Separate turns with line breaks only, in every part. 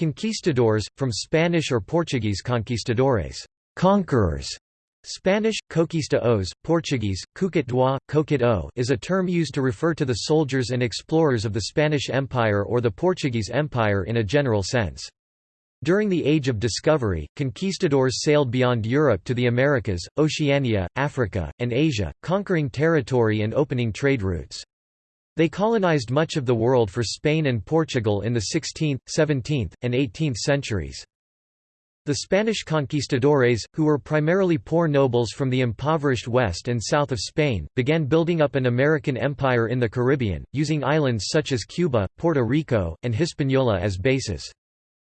Conquistadors, from Spanish or Portuguese conquistadores conquerors", Spanish, conquista os, Portuguese, cuquit doa, coquit o is a term used to refer to the soldiers and explorers of the Spanish Empire or the Portuguese Empire in a general sense. During the Age of Discovery, conquistadors sailed beyond Europe to the Americas, Oceania, Africa, and Asia, conquering territory and opening trade routes. They colonized much of the world for Spain and Portugal in the 16th, 17th, and 18th centuries. The Spanish conquistadores, who were primarily poor nobles from the impoverished west and south of Spain, began building up an American empire in the Caribbean, using islands such as Cuba, Puerto Rico, and Hispaniola as bases.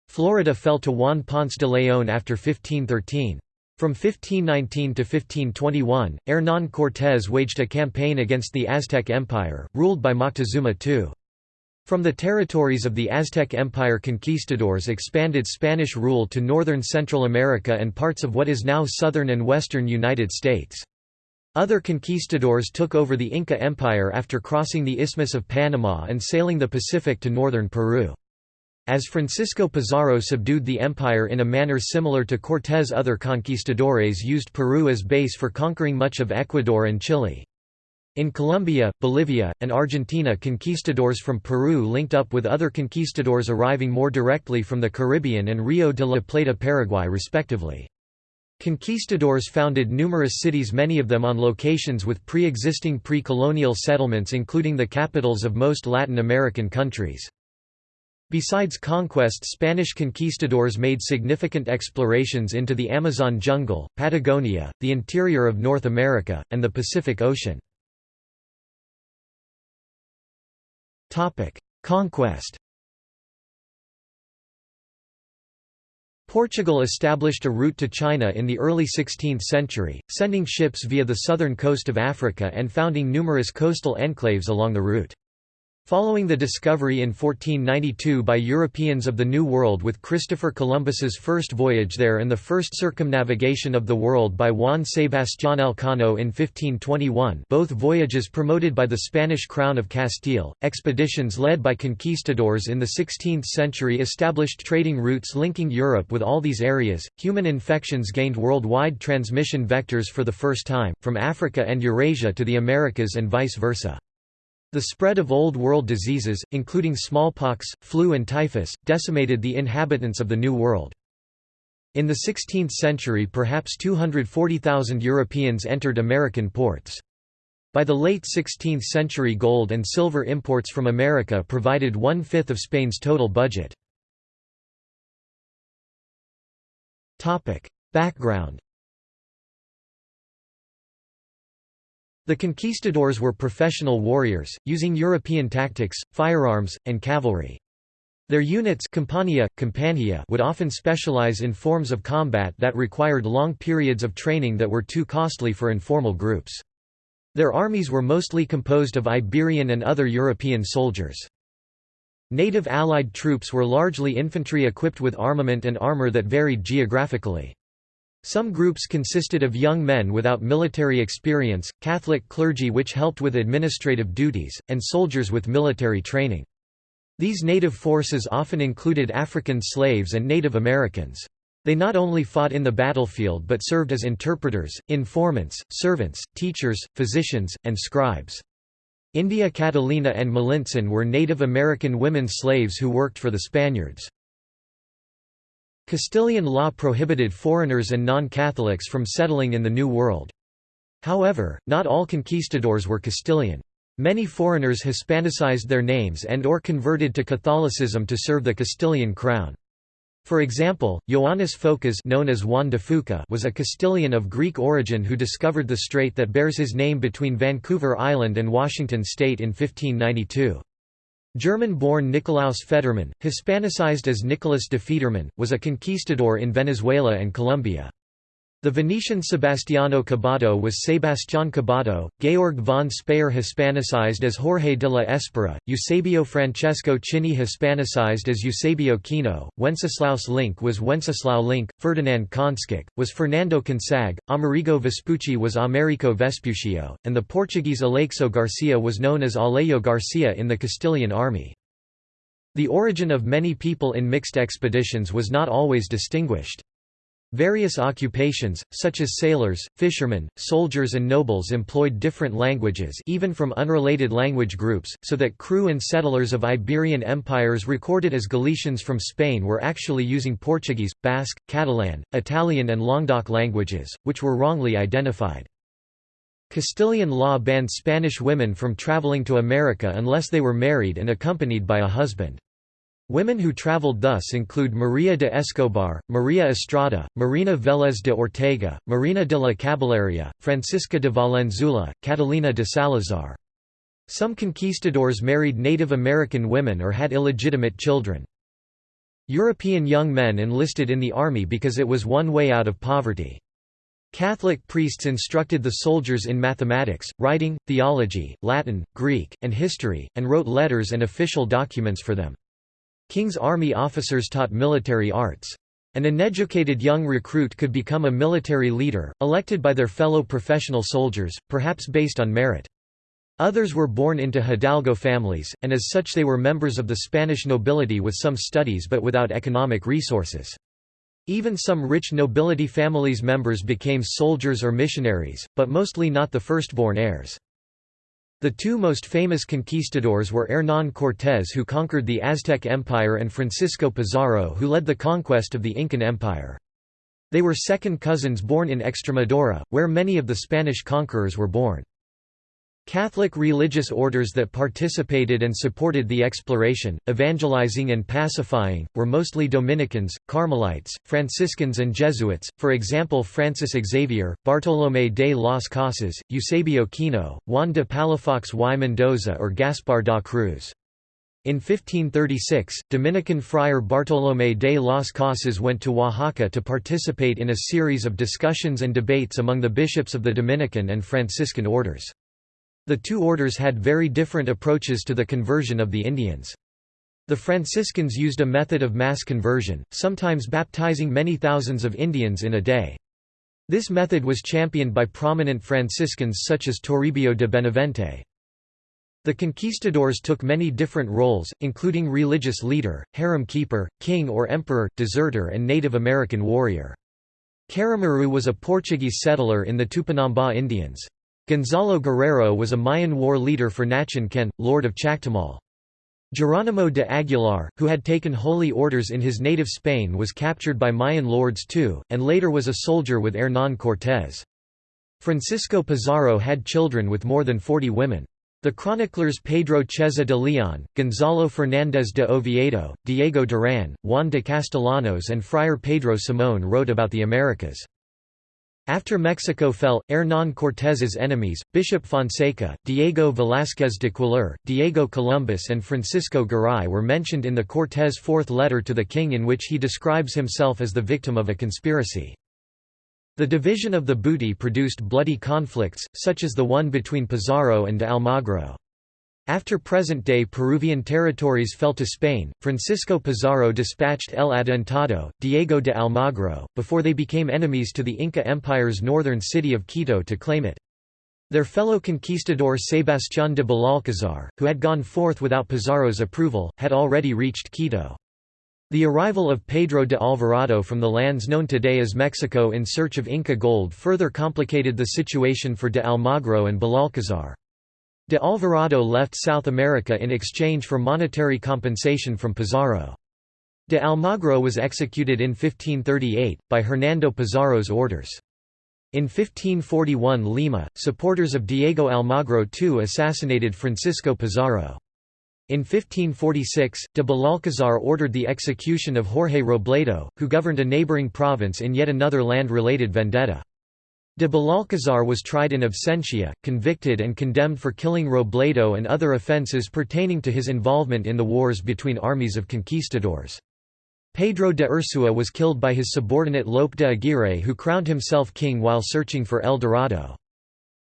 Florida fell to Juan Ponce de León after 1513. From 1519 to 1521, Hernán Cortés waged a campaign against the Aztec Empire, ruled by Moctezuma II. From the territories of the Aztec Empire conquistadors expanded Spanish rule to northern Central America and parts of what is now southern and western United States. Other conquistadors took over the Inca Empire after crossing the Isthmus of Panama and sailing the Pacific to northern Peru. As Francisco Pizarro subdued the empire in a manner similar to Cortés other conquistadores used Peru as base for conquering much of Ecuador and Chile. In Colombia, Bolivia, and Argentina conquistadors from Peru linked up with other conquistadors arriving more directly from the Caribbean and Rio de la Plata Paraguay respectively. Conquistadors founded numerous cities many of them on locations with pre-existing pre-colonial settlements including the capitals of most Latin American countries. Besides conquest Spanish conquistadors made significant explorations into the Amazon jungle, Patagonia, the interior of North America, and the Pacific Ocean. Conquest Portugal established a route to China in the early 16th century, sending ships via the southern coast of Africa and founding numerous coastal enclaves along the route. Following the discovery in 1492 by Europeans of the New World with Christopher Columbus's first voyage there and the first circumnavigation of the world by Juan Sebastián Elcano in 1521 both voyages promoted by the Spanish crown of Castile, expeditions led by conquistadors in the 16th century established trading routes linking Europe with all these areas. Human infections gained worldwide transmission vectors for the first time, from Africa and Eurasia to the Americas and vice versa. The spread of Old World diseases, including smallpox, flu and typhus, decimated the inhabitants of the New World. In the 16th century perhaps 240,000 Europeans entered American ports. By the late 16th century gold and silver imports from America provided one-fifth of Spain's total budget. Background The conquistadors were professional warriors, using European tactics, firearms, and cavalry. Their units Compania, Compania would often specialize in forms of combat that required long periods of training that were too costly for informal groups. Their armies were mostly composed of Iberian and other European soldiers. Native Allied troops were largely infantry equipped with armament and armor that varied geographically. Some groups consisted of young men without military experience, Catholic clergy which helped with administrative duties, and soldiers with military training. These native forces often included African slaves and Native Americans. They not only fought in the battlefield but served as interpreters, informants, servants, teachers, physicians, and scribes. India Catalina and Malintzin were Native American women slaves who worked for the Spaniards. Castilian law prohibited foreigners and non-Catholics from settling in the New World. However, not all conquistadors were Castilian. Many foreigners Hispanicized their names and or converted to Catholicism to serve the Castilian crown. For example, Ioannis Phokas known as Juan de Fuca was a Castilian of Greek origin who discovered the strait that bears his name between Vancouver Island and Washington state in 1592. German-born Nikolaus Federmann, Hispanicized as Nicolas de Federman, was a conquistador in Venezuela and Colombia. The Venetian Sebastiano Cabato was Sebastián Cabato, Georg von Speyer Hispanicized as Jorge de la Espera, Eusebio Francesco Chini Hispanicized as Eusebio Kino, Wenceslaus Link was Wenceslao Link, Ferdinand Konšak, was Fernando Consag, Amerigo Vespucci was Americo Vespuccio, and the Portuguese Aleixo Garcia was known as Alejo Garcia in the Castilian army. The origin of many people in mixed expeditions was not always distinguished. Various occupations, such as sailors, fishermen, soldiers and nobles employed different languages even from unrelated language groups, so that crew and settlers of Iberian empires recorded as Galicians from Spain were actually using Portuguese, Basque, Catalan, Italian and Languedoc languages, which were wrongly identified. Castilian law banned Spanish women from traveling to America unless they were married and accompanied by a husband. Women who traveled thus include Maria de Escobar, Maria Estrada, Marina Vélez de Ortega, Marina de la Caballeria, Francisca de Valenzuela, Catalina de Salazar. Some conquistadors married Native American women or had illegitimate children. European young men enlisted in the army because it was one way out of poverty. Catholic priests instructed the soldiers in mathematics, writing, theology, Latin, Greek, and history, and wrote letters and official documents for them. King's Army officers taught military arts. An uneducated young recruit could become a military leader, elected by their fellow professional soldiers, perhaps based on merit. Others were born into hidalgo families, and as such they were members of the Spanish nobility with some studies but without economic resources. Even some rich nobility families' members became soldiers or missionaries, but mostly not the firstborn heirs. The two most famous conquistadors were Hernán Cortés who conquered the Aztec Empire and Francisco Pizarro who led the conquest of the Incan Empire. They were second cousins born in Extremadura, where many of the Spanish conquerors were born. Catholic religious orders that participated and supported the exploration, evangelizing and pacifying, were mostly Dominicans, Carmelites, Franciscans and Jesuits, for example Francis Xavier, Bartolomé de las Casas, Eusebio Kino, Juan de Palafox y Mendoza or Gaspar da Cruz. In 1536, Dominican friar Bartolomé de las Casas went to Oaxaca to participate in a series of discussions and debates among the bishops of the Dominican and Franciscan orders. The two orders had very different approaches to the conversion of the Indians. The Franciscans used a method of mass conversion, sometimes baptizing many thousands of Indians in a day. This method was championed by prominent Franciscans such as Toribio de Benavente. The conquistadors took many different roles, including religious leader, harem keeper, king or emperor, deserter and Native American warrior. Caramuru was a Portuguese settler in the Tupinamba Indians. Gonzalo Guerrero was a Mayan war leader for Nachan Can, lord of Chactemal. Geronimo de Aguilar, who had taken holy orders in his native Spain was captured by Mayan lords too, and later was a soldier with Hernán Cortés. Francisco Pizarro had children with more than 40 women. The chroniclers Pedro Cieza de León, Gonzalo Fernández de Oviedo, Diego Durán, Juan de Castellanos and Friar Pedro Simón wrote about the Americas. After Mexico fell, Hernán Cortés's enemies, Bishop Fonseca, Diego Velázquez de Cuéllar, Diego Columbus and Francisco Garay were mentioned in the Cortés' fourth letter to the king in which he describes himself as the victim of a conspiracy. The division of the booty produced bloody conflicts, such as the one between Pizarro and Almagro. After present-day Peruvian territories fell to Spain, Francisco Pizarro dispatched El Adelantado, Diego de Almagro, before they became enemies to the Inca Empire's northern city of Quito to claim it. Their fellow conquistador Sebastián de Belalcázar, who had gone forth without Pizarro's approval, had already reached Quito. The arrival of Pedro de Alvarado from the lands known today as Mexico in search of Inca gold further complicated the situation for de Almagro and Belalcázar. De Alvarado left South America in exchange for monetary compensation from Pizarro. De Almagro was executed in 1538, by Hernando Pizarro's orders. In 1541 Lima, supporters of Diego Almagro II assassinated Francisco Pizarro. In 1546, de Belalcázar ordered the execution of Jorge Robledo, who governed a neighboring province in yet another land-related vendetta. De Belalcázar was tried in absentia, convicted and condemned for killing Robledo and other offences pertaining to his involvement in the wars between armies of conquistadors. Pedro de Ursua was killed by his subordinate Lope de Aguirre who crowned himself king while searching for El Dorado.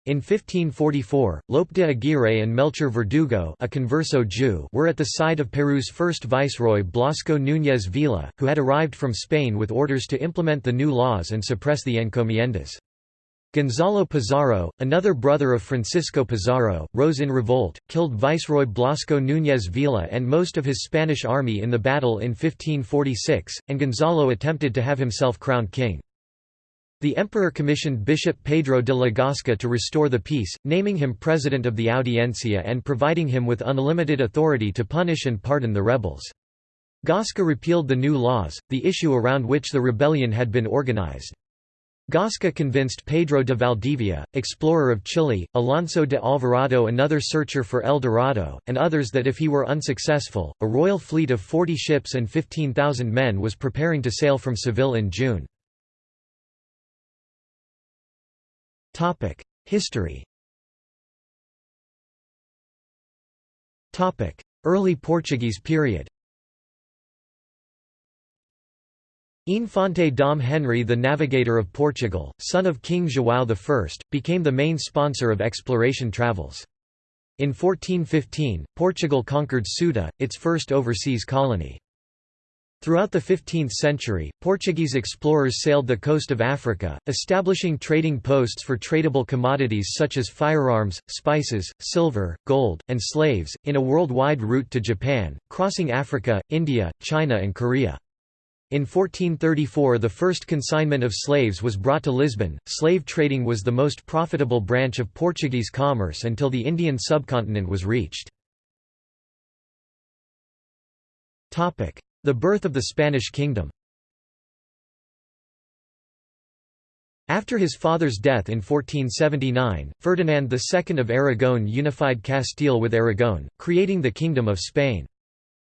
In 1544, Lope de Aguirre and Melchor Verdugo a converso Jew were at the side of Peru's first viceroy Blasco Núñez Vela, who had arrived from Spain with orders to implement the new laws and suppress the encomiendas. Gonzalo Pizarro, another brother of Francisco Pizarro, rose in revolt, killed Viceroy Blasco Núñez Vela and most of his Spanish army in the battle in 1546, and Gonzalo attempted to have himself crowned king. The emperor commissioned Bishop Pedro de la Gasca to restore the peace, naming him president of the Audiencia and providing him with unlimited authority to punish and pardon the rebels. Gasca repealed the new laws, the issue around which the rebellion had been organized. Gasca convinced Pedro de Valdivia, explorer of Chile, Alonso de Alvarado another searcher for El Dorado, and others that if he were unsuccessful, a royal fleet of 40 ships and 15,000 men was preparing to sail from Seville in June. History Early Portuguese period Infante Dom Henry the Navigator of Portugal, son of King João I, became the main sponsor of exploration travels. In 1415, Portugal conquered Ceuta, its first overseas colony. Throughout the 15th century, Portuguese explorers sailed the coast of Africa, establishing trading posts for tradable commodities such as firearms, spices, silver, gold, and slaves, in a worldwide route to Japan, crossing Africa, India, China and Korea. In 1434 the first consignment of slaves was brought to Lisbon. Slave trading was the most profitable branch of Portuguese commerce until the Indian subcontinent was reached. Topic: The birth of the Spanish kingdom After his father's death in 1479, Ferdinand II of Aragon unified Castile with Aragon, creating the Kingdom of Spain.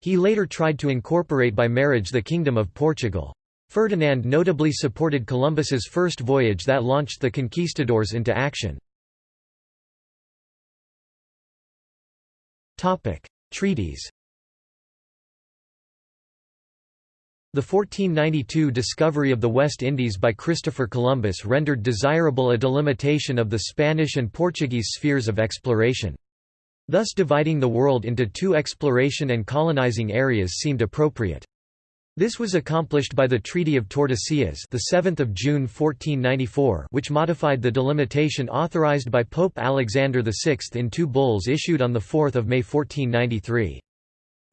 He later tried to incorporate by marriage the Kingdom of Portugal. Ferdinand notably supported Columbus's first voyage that launched the conquistadors into action. Treaties The 1492 discovery of the West Indies by Christopher Columbus rendered desirable a delimitation of the Spanish and Portuguese spheres of exploration. Thus dividing the world into two exploration and colonizing areas seemed appropriate. This was accomplished by the Treaty of Tordesillas, the 7th of June 1494, which modified the delimitation authorized by Pope Alexander VI in two bulls issued on the 4th of May 1493.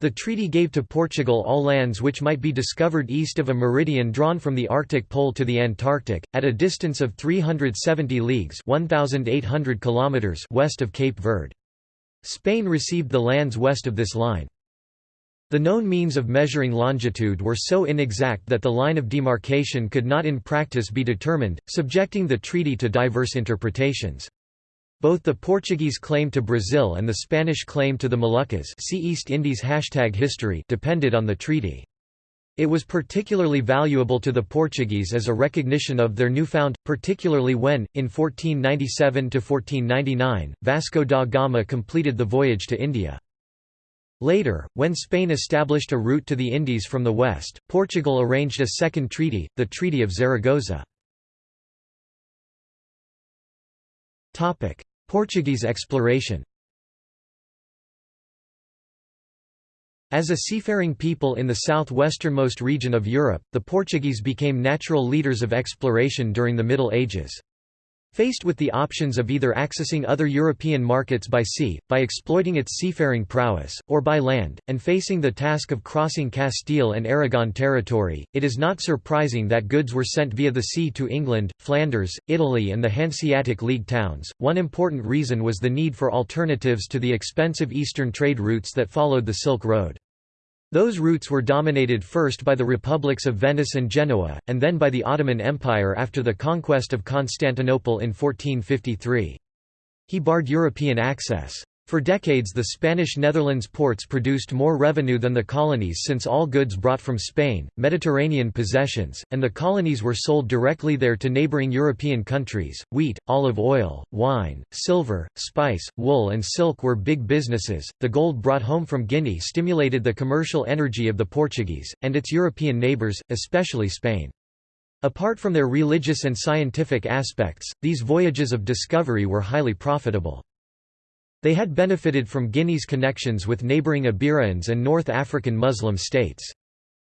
The treaty gave to Portugal all lands which might be discovered east of a meridian drawn from the Arctic Pole to the Antarctic, at a distance of 370 leagues 1,800 kilometers west of Cape Verde. Spain received the lands west of this line. The known means of measuring longitude were so inexact that the line of demarcation could not in practice be determined, subjecting the treaty to diverse interpretations. Both the Portuguese claim to Brazil and the Spanish claim to the Moluccas see East Indies history depended on the treaty. It was particularly valuable to the Portuguese as a recognition of their newfound, particularly when, in 1497–1499, Vasco da Gama completed the voyage to India. Later, when Spain established a route to the Indies from the west, Portugal arranged a second treaty, the Treaty of Zaragoza. Portuguese exploration As a seafaring people in the southwesternmost region of Europe, the Portuguese became natural leaders of exploration during the Middle Ages. Faced with the options of either accessing other European markets by sea, by exploiting its seafaring prowess, or by land, and facing the task of crossing Castile and Aragon territory, it is not surprising that goods were sent via the sea to England, Flanders, Italy, and the Hanseatic League towns. One important reason was the need for alternatives to the expensive eastern trade routes that followed the Silk Road. Those routes were dominated first by the republics of Venice and Genoa, and then by the Ottoman Empire after the conquest of Constantinople in 1453. He barred European access. For decades the Spanish Netherlands ports produced more revenue than the colonies since all goods brought from Spain, Mediterranean possessions, and the colonies were sold directly there to neighboring European countries. Wheat, olive oil, wine, silver, spice, wool and silk were big businesses. The gold brought home from Guinea stimulated the commercial energy of the Portuguese, and its European neighbours, especially Spain. Apart from their religious and scientific aspects, these voyages of discovery were highly profitable. They had benefited from Guinea's connections with neighboring Iberians and North African Muslim states.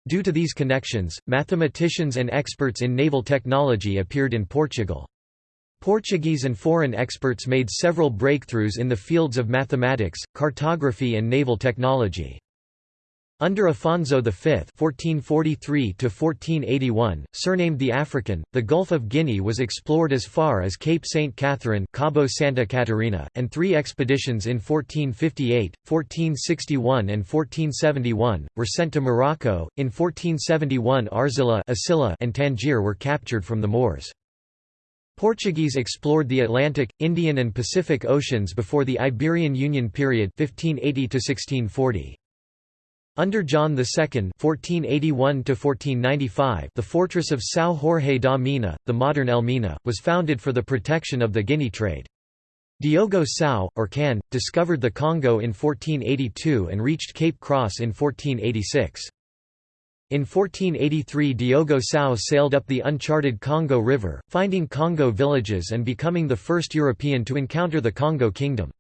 Due to these connections, mathematicians and experts in naval technology appeared in Portugal. Portuguese and foreign experts made several breakthroughs in the fields of mathematics, cartography and naval technology. Under Afonso V (1443–1481), surnamed the African, the Gulf of Guinea was explored as far as Cape Saint Catherine, Cabo Santa Catarina, and three expeditions in 1458, 1461, and 1471 were sent to Morocco. In 1471, Arzilla and Tangier were captured from the Moors. Portuguese explored the Atlantic, Indian and Pacific Oceans before the Iberian Union period 1580 1640. Under John II (1481–1495), the fortress of São Jorge da Mina, the modern Elmina, was founded for the protection of the Guinea trade. Diogo Cão, or Can, discovered the Congo in 1482 and reached Cape Cross in 1486. In 1483 Diogo Cão sailed up the uncharted Congo River, finding Congo villages and becoming the first European to encounter the Congo Kingdom.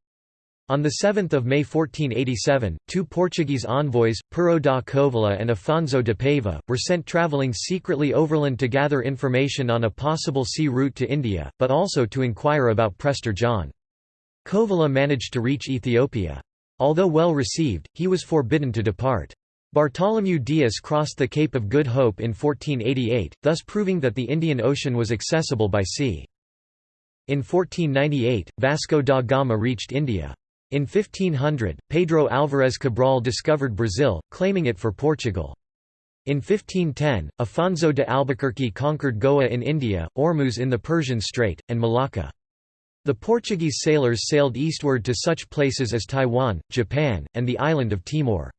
On 7 May 1487, two Portuguese envoys, Pero da Covilhã and Afonso de Paiva, were sent travelling secretly overland to gather information on a possible sea route to India, but also to inquire about Prester John. Covilhã managed to reach Ethiopia. Although well received, he was forbidden to depart. Bartholomew Dias crossed the Cape of Good Hope in 1488, thus proving that the Indian Ocean was accessible by sea. In 1498, Vasco da Gama reached India. In 1500, Pedro Álvarez Cabral discovered Brazil, claiming it for Portugal. In 1510, Afonso de Albuquerque conquered Goa in India, Ormuz in the Persian Strait, and Malacca. The Portuguese sailors sailed eastward to such places as Taiwan, Japan, and the island of Timor.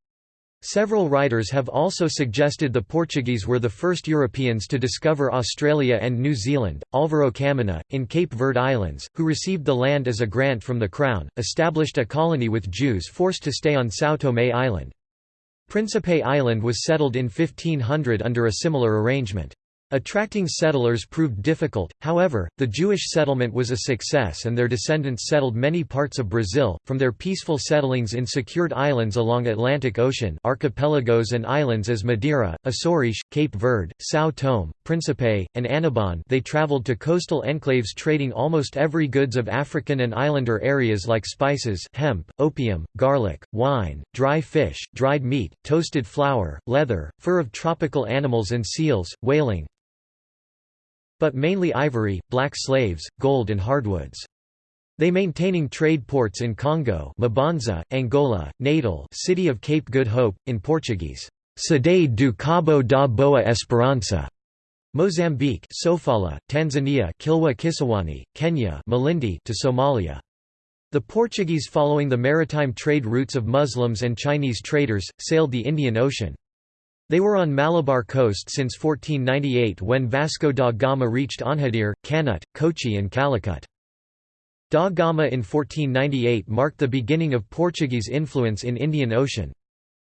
Several writers have also suggested the Portuguese were the first Europeans to discover Australia and New Zealand. Álvaro Caminha, in Cape Verde Islands, who received the land as a grant from the Crown, established a colony with Jews forced to stay on São Tomé Island. Principe Island was settled in 1500 under a similar arrangement. Attracting settlers proved difficult, however, the Jewish settlement was a success and their descendants settled many parts of Brazil, from their peaceful settlings in secured islands along Atlantic Ocean archipelagos and islands as Madeira, Açores, Cape Verde, São Tomé, Principe, and Annobon they traveled to coastal enclaves trading almost every goods of African and islander areas like spices hemp, opium, garlic, wine, dry fish, dried meat, toasted flour, leather, fur of tropical animals and seals, whaling, but mainly ivory, black slaves, gold and hardwoods. They maintaining trade ports in Congo Mbanza, Angola, Natal City of Cape Good Hope, in Portuguese, Cidade do Cabo da Boa Esperança, Mozambique Sofala, Tanzania Kilwa Kisiwani, Kenya Malindi to Somalia. The Portuguese following the maritime trade routes of Muslims and Chinese traders, sailed the Indian Ocean. They were on Malabar coast since 1498 when Vasco da Gama reached Anhadir, Kanut, Kochi and Calicut. Da Gama in 1498 marked the beginning of Portuguese influence in Indian Ocean.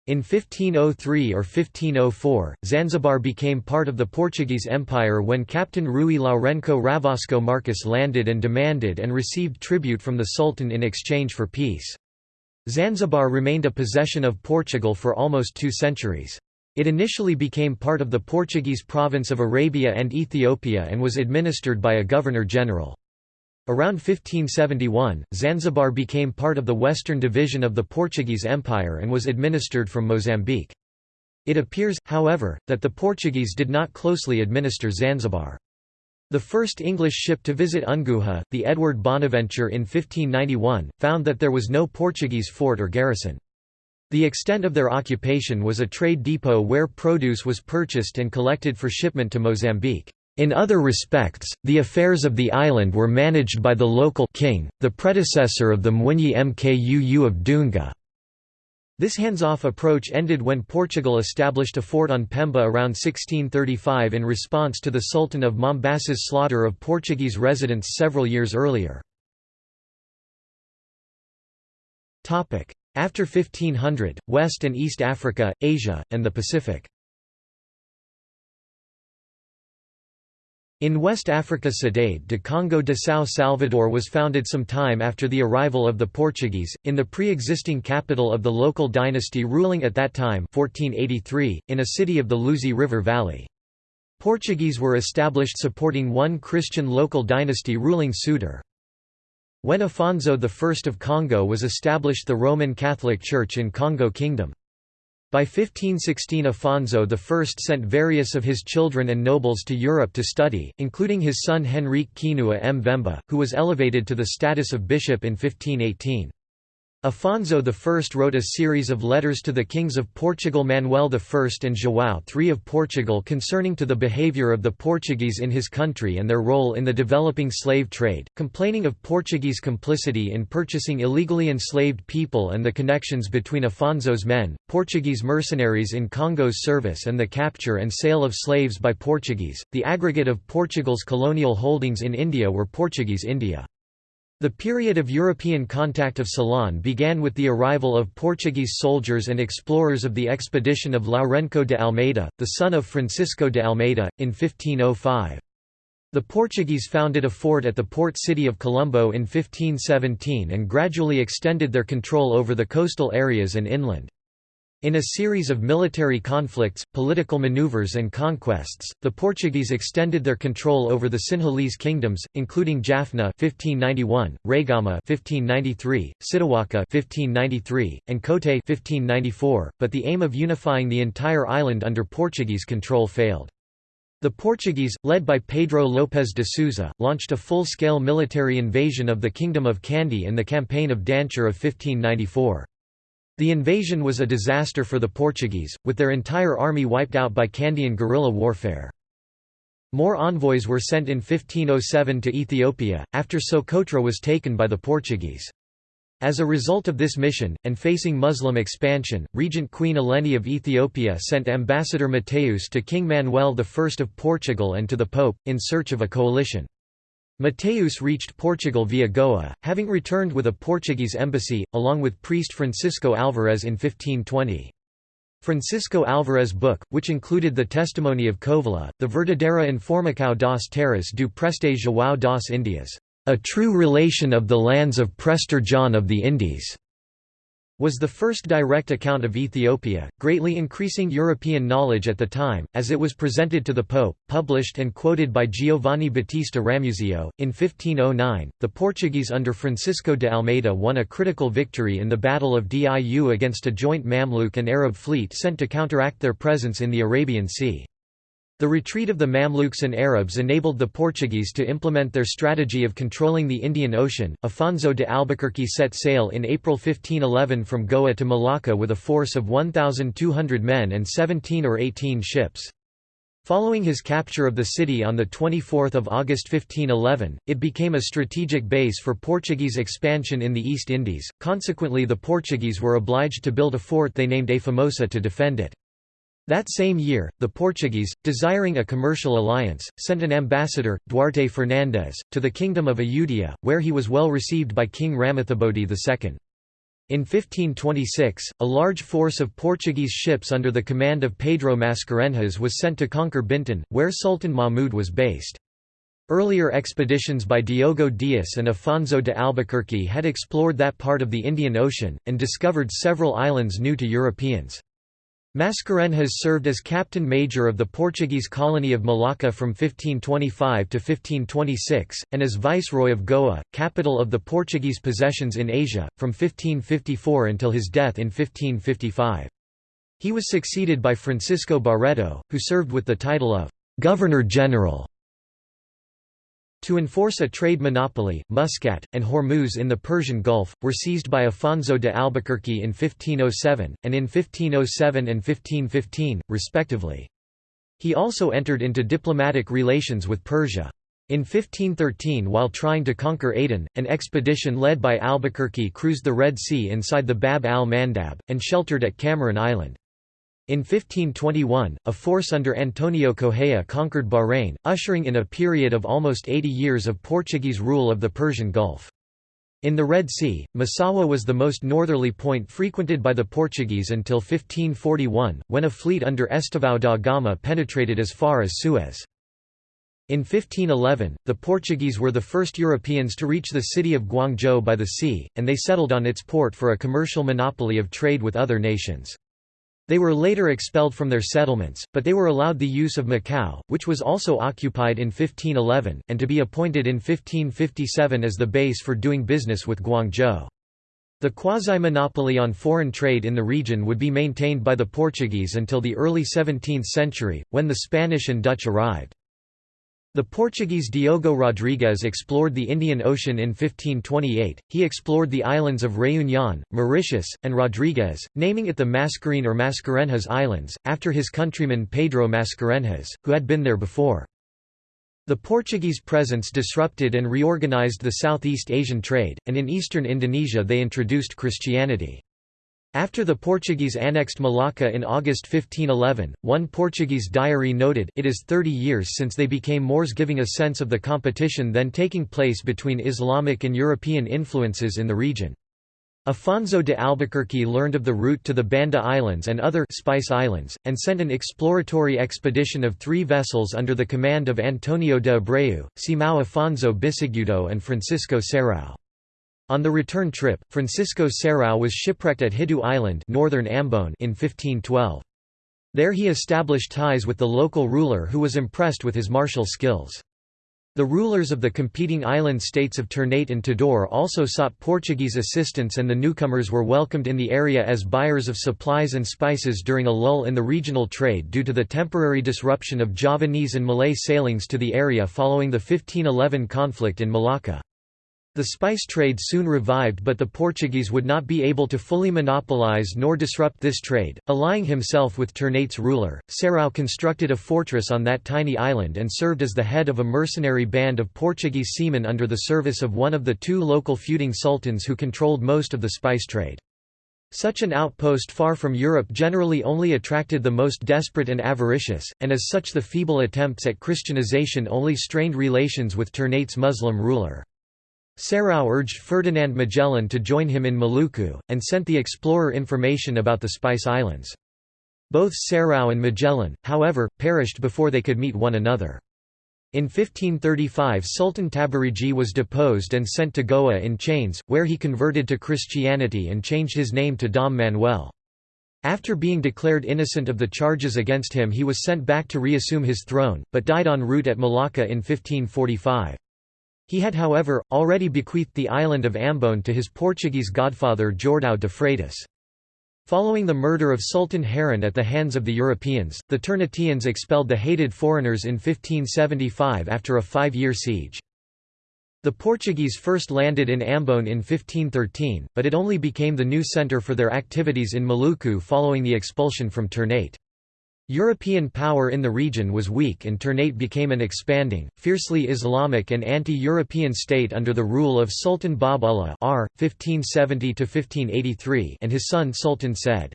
In 1503 or 1504, Zanzibar became part of the Portuguese Empire when Captain Rui Lourenco Ravasco Marques landed and demanded and received tribute from the Sultan in exchange for peace. Zanzibar remained a possession of Portugal for almost two centuries. It initially became part of the Portuguese province of Arabia and Ethiopia and was administered by a governor-general. Around 1571, Zanzibar became part of the western division of the Portuguese Empire and was administered from Mozambique. It appears, however, that the Portuguese did not closely administer Zanzibar. The first English ship to visit Unguja, the Edward Bonaventure in 1591, found that there was no Portuguese fort or garrison. The extent of their occupation was a trade depot where produce was purchased and collected for shipment to Mozambique. In other respects, the affairs of the island were managed by the local king, the predecessor of the Mwinyi Mkuu of Dunga. This hands-off approach ended when Portugal established a fort on Pemba around 1635 in response to the Sultan of Mombasa's slaughter of Portuguese residents several years earlier. After 1500, West and East Africa, Asia, and the Pacific. In West Africa Cidade de Congo de São Salvador was founded some time after the arrival of the Portuguese, in the pre-existing capital of the local dynasty ruling at that time 1483, in a city of the Luzi River Valley. Portuguese were established supporting one Christian local dynasty ruling Sutor. When Afonso I of Congo was established the Roman Catholic Church in Congo Kingdom. By 1516 Afonso I sent various of his children and nobles to Europe to study, including his son Henrique Kinua Mvemba, who was elevated to the status of bishop in 1518. Afonso I wrote a series of letters to the kings of Portugal Manuel I and João III of Portugal concerning to the behaviour of the Portuguese in his country and their role in the developing slave trade, complaining of Portuguese complicity in purchasing illegally enslaved people and the connections between Afonso's men, Portuguese mercenaries in Congo's service and the capture and sale of slaves by Portuguese. The aggregate of Portugal's colonial holdings in India were Portuguese India. The period of European contact of Ceylon began with the arrival of Portuguese soldiers and explorers of the expedition of Lourenço de Almeida, the son of Francisco de Almeida, in 1505. The Portuguese founded a fort at the port city of Colombo in 1517 and gradually extended their control over the coastal areas and inland. In a series of military conflicts, political maneuvers and conquests, the Portuguese extended their control over the Sinhalese kingdoms, including Jaffna 1591, Rayagama 1593, Sitawaka 1593, and Kotte 1594, but the aim of unifying the entire island under Portuguese control failed. The Portuguese, led by Pedro López de Souza, launched a full-scale military invasion of the Kingdom of Kandy in the Campaign of Danture of 1594. The invasion was a disaster for the Portuguese, with their entire army wiped out by Kandyan guerrilla warfare. More envoys were sent in 1507 to Ethiopia, after Socotra was taken by the Portuguese. As a result of this mission, and facing Muslim expansion, Regent Queen Eleni of Ethiopia sent Ambassador Mateus to King Manuel I of Portugal and to the Pope, in search of a coalition. Mateus reached Portugal via Goa, having returned with a Portuguese embassy, along with priest Francisco Alvarez in 1520. Francisco Alvarez' book, which included the testimony of Covilhã, the Verdadera Informação das Terras do Preste João das Indias, a true relation of the lands of Prester John of the Indies, was the first direct account of Ethiopia, greatly increasing European knowledge at the time, as it was presented to the Pope, published and quoted by Giovanni Battista Ramusio. In 1509, the Portuguese under Francisco de Almeida won a critical victory in the Battle of Diu against a joint Mamluk and Arab fleet sent to counteract their presence in the Arabian Sea. The retreat of the Mamluks and Arabs enabled the Portuguese to implement their strategy of controlling the Indian Ocean. Afonso de Albuquerque set sail in April 1511 from Goa to Malacca with a force of 1,200 men and 17 or 18 ships. Following his capture of the city on 24 August 1511, it became a strategic base for Portuguese expansion in the East Indies, consequently the Portuguese were obliged to build a fort they named A Formosa to defend it. That same year, the Portuguese, desiring a commercial alliance, sent an ambassador, Duarte Fernandes, to the Kingdom of Ayutthaya, where he was well received by King Ramathibodi II. In 1526, a large force of Portuguese ships under the command of Pedro Mascarenhas was sent to conquer Bintan, where Sultan Mahmud was based. Earlier expeditions by Diogo Dias and Afonso de Albuquerque had explored that part of the Indian Ocean, and discovered several islands new to Europeans. Mascarenhas served as captain major of the Portuguese colony of Malacca from 1525 to 1526, and as viceroy of Goa, capital of the Portuguese possessions in Asia, from 1554 until his death in 1555. He was succeeded by Francisco Barreto, who served with the title of Governor-General to enforce a trade monopoly, Muscat, and Hormuz in the Persian Gulf, were seized by Afonso de Albuquerque in 1507, and in 1507 and 1515, respectively. He also entered into diplomatic relations with Persia. In 1513 while trying to conquer Aden, an expedition led by Albuquerque cruised the Red Sea inside the Bab al-Mandab, and sheltered at Kamaran Island. In 1521, a force under Antonio Correia conquered Bahrain, ushering in a period of almost 80 years of Portuguese rule of the Persian Gulf. In the Red Sea, Massawa was the most northerly point frequented by the Portuguese until 1541, when a fleet under Estevão da Gama penetrated as far as Suez. In 1511, the Portuguese were the first Europeans to reach the city of Guangzhou by the sea, and they settled on its port for a commercial monopoly of trade with other nations. They were later expelled from their settlements, but they were allowed the use of Macau, which was also occupied in 1511, and to be appointed in 1557 as the base for doing business with Guangzhou. The quasi-monopoly on foreign trade in the region would be maintained by the Portuguese until the early 17th century, when the Spanish and Dutch arrived. The Portuguese Diogo Rodrigues explored the Indian Ocean in 1528. He explored the islands of Réunion, Mauritius, and Rodrigues, naming it the Mascarene or Mascarenhas Islands, after his countryman Pedro Mascarenhas, who had been there before. The Portuguese presence disrupted and reorganized the Southeast Asian trade, and in eastern Indonesia they introduced Christianity. After the Portuguese annexed Malacca in August 1511, one Portuguese diary noted, it is 30 years since they became Moors giving a sense of the competition then taking place between Islamic and European influences in the region. Afonso de Albuquerque learned of the route to the Banda Islands and other Spice Islands, and sent an exploratory expedition of three vessels under the command of Antonio de Abreu, Simão Afonso Bisigudo and Francisco Serrao. On the return trip, Francisco Serrao was shipwrecked at Hitu Island northern Ambon in 1512. There he established ties with the local ruler who was impressed with his martial skills. The rulers of the competing island states of Ternate and Tidore also sought Portuguese assistance and the newcomers were welcomed in the area as buyers of supplies and spices during a lull in the regional trade due to the temporary disruption of Javanese and Malay sailings to the area following the 1511 conflict in Malacca. The spice trade soon revived but the Portuguese would not be able to fully monopolize nor disrupt this trade. Allying himself with Ternate's ruler, Serrao constructed a fortress on that tiny island and served as the head of a mercenary band of Portuguese seamen under the service of one of the two local feuding sultans who controlled most of the spice trade. Such an outpost far from Europe generally only attracted the most desperate and avaricious, and as such the feeble attempts at Christianization only strained relations with Ternate's Muslim ruler. Serrao urged Ferdinand Magellan to join him in Maluku, and sent the explorer information about the Spice Islands. Both Serrao and Magellan, however, perished before they could meet one another. In 1535 Sultan Tabariji was deposed and sent to Goa in chains, where he converted to Christianity and changed his name to Dom Manuel. After being declared innocent of the charges against him he was sent back to reassume his throne, but died en route at Malacca in 1545. He had however, already bequeathed the island of Ambon to his Portuguese godfather Jordão de Freitas. Following the murder of Sultan Harun at the hands of the Europeans, the Ternateans expelled the hated foreigners in 1575 after a five-year siege. The Portuguese first landed in Ambon in 1513, but it only became the new centre for their activities in Maluku following the expulsion from Ternate. European power in the region was weak and Ternate became an expanding, fiercely Islamic and anti-European state under the rule of Sultan Bab Ullah R. 1570 and his son Sultan Said.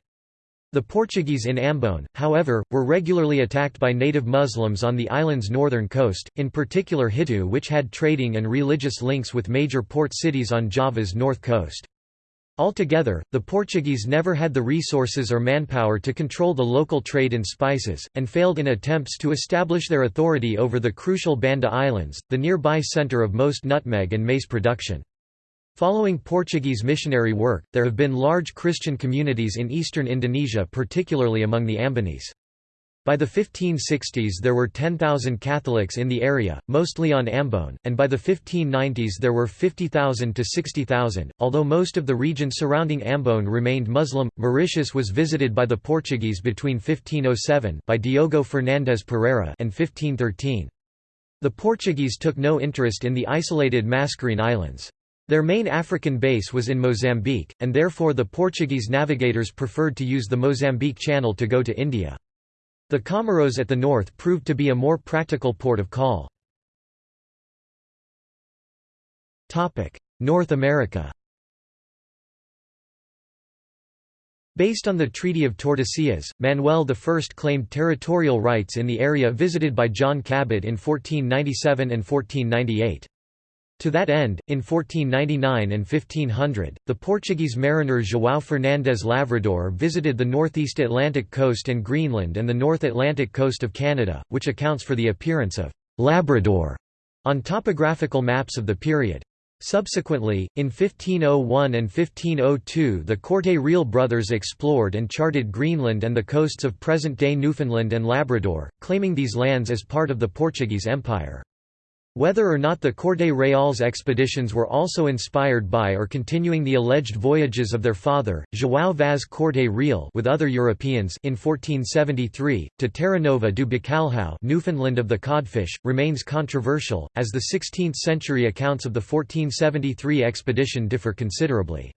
The Portuguese in Ambon, however, were regularly attacked by native Muslims on the island's northern coast, in particular Hitu which had trading and religious links with major port cities on Java's north coast. Altogether, the Portuguese never had the resources or manpower to control the local trade in spices, and failed in attempts to establish their authority over the crucial Banda Islands, the nearby centre of most nutmeg and mace production. Following Portuguese missionary work, there have been large Christian communities in eastern Indonesia particularly among the Ambonese. By the 1560s there were 10,000 Catholics in the area, mostly on Ambon, and by the 1590s there were 50,000 to 60,000. Although most of the region surrounding Ambon remained Muslim, Mauritius was visited by the Portuguese between 1507 by Diogo Fernandes Pereira and 1513. The Portuguese took no interest in the isolated Mascarene Islands. Their main African base was in Mozambique, and therefore the Portuguese navigators preferred to use the Mozambique Channel to go to India. The Comoros at the north proved to be a more practical port of call. North America Based on the Treaty of Tordesillas, Manuel I claimed territorial rights in the area visited by John Cabot in 1497 and 1498. To that end, in 1499 and 1500, the Portuguese mariner João Fernandes Lavrador visited the northeast Atlantic coast and Greenland and the North Atlantic coast of Canada, which accounts for the appearance of «Labrador» on topographical maps of the period. Subsequently, in 1501 and 1502 the Corte Real brothers explored and charted Greenland and the coasts of present-day Newfoundland and Labrador, claiming these lands as part of the Portuguese Empire. Whether or not the Corte Real's expeditions were also inspired by or continuing the alleged voyages of their father, João Vaz Corte Real with other Europeans in 1473, to Terra Nova do Bacalhau Newfoundland of the codfish, remains controversial, as the 16th-century accounts of the 1473 expedition differ considerably.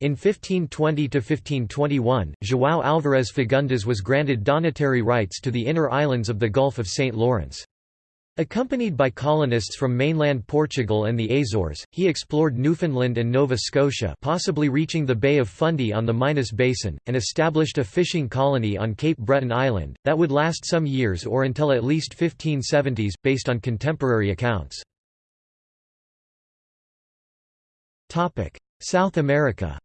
In 1520–1521, João Alvarez Fagundes was granted donatary rights to the inner islands of the Gulf of St. Lawrence. Accompanied by colonists from mainland Portugal and the Azores, he explored Newfoundland and Nova Scotia possibly reaching the Bay of Fundy on the Minas Basin, and established a fishing colony on Cape Breton Island, that would last some years or until at least 1570s, based on contemporary accounts. South America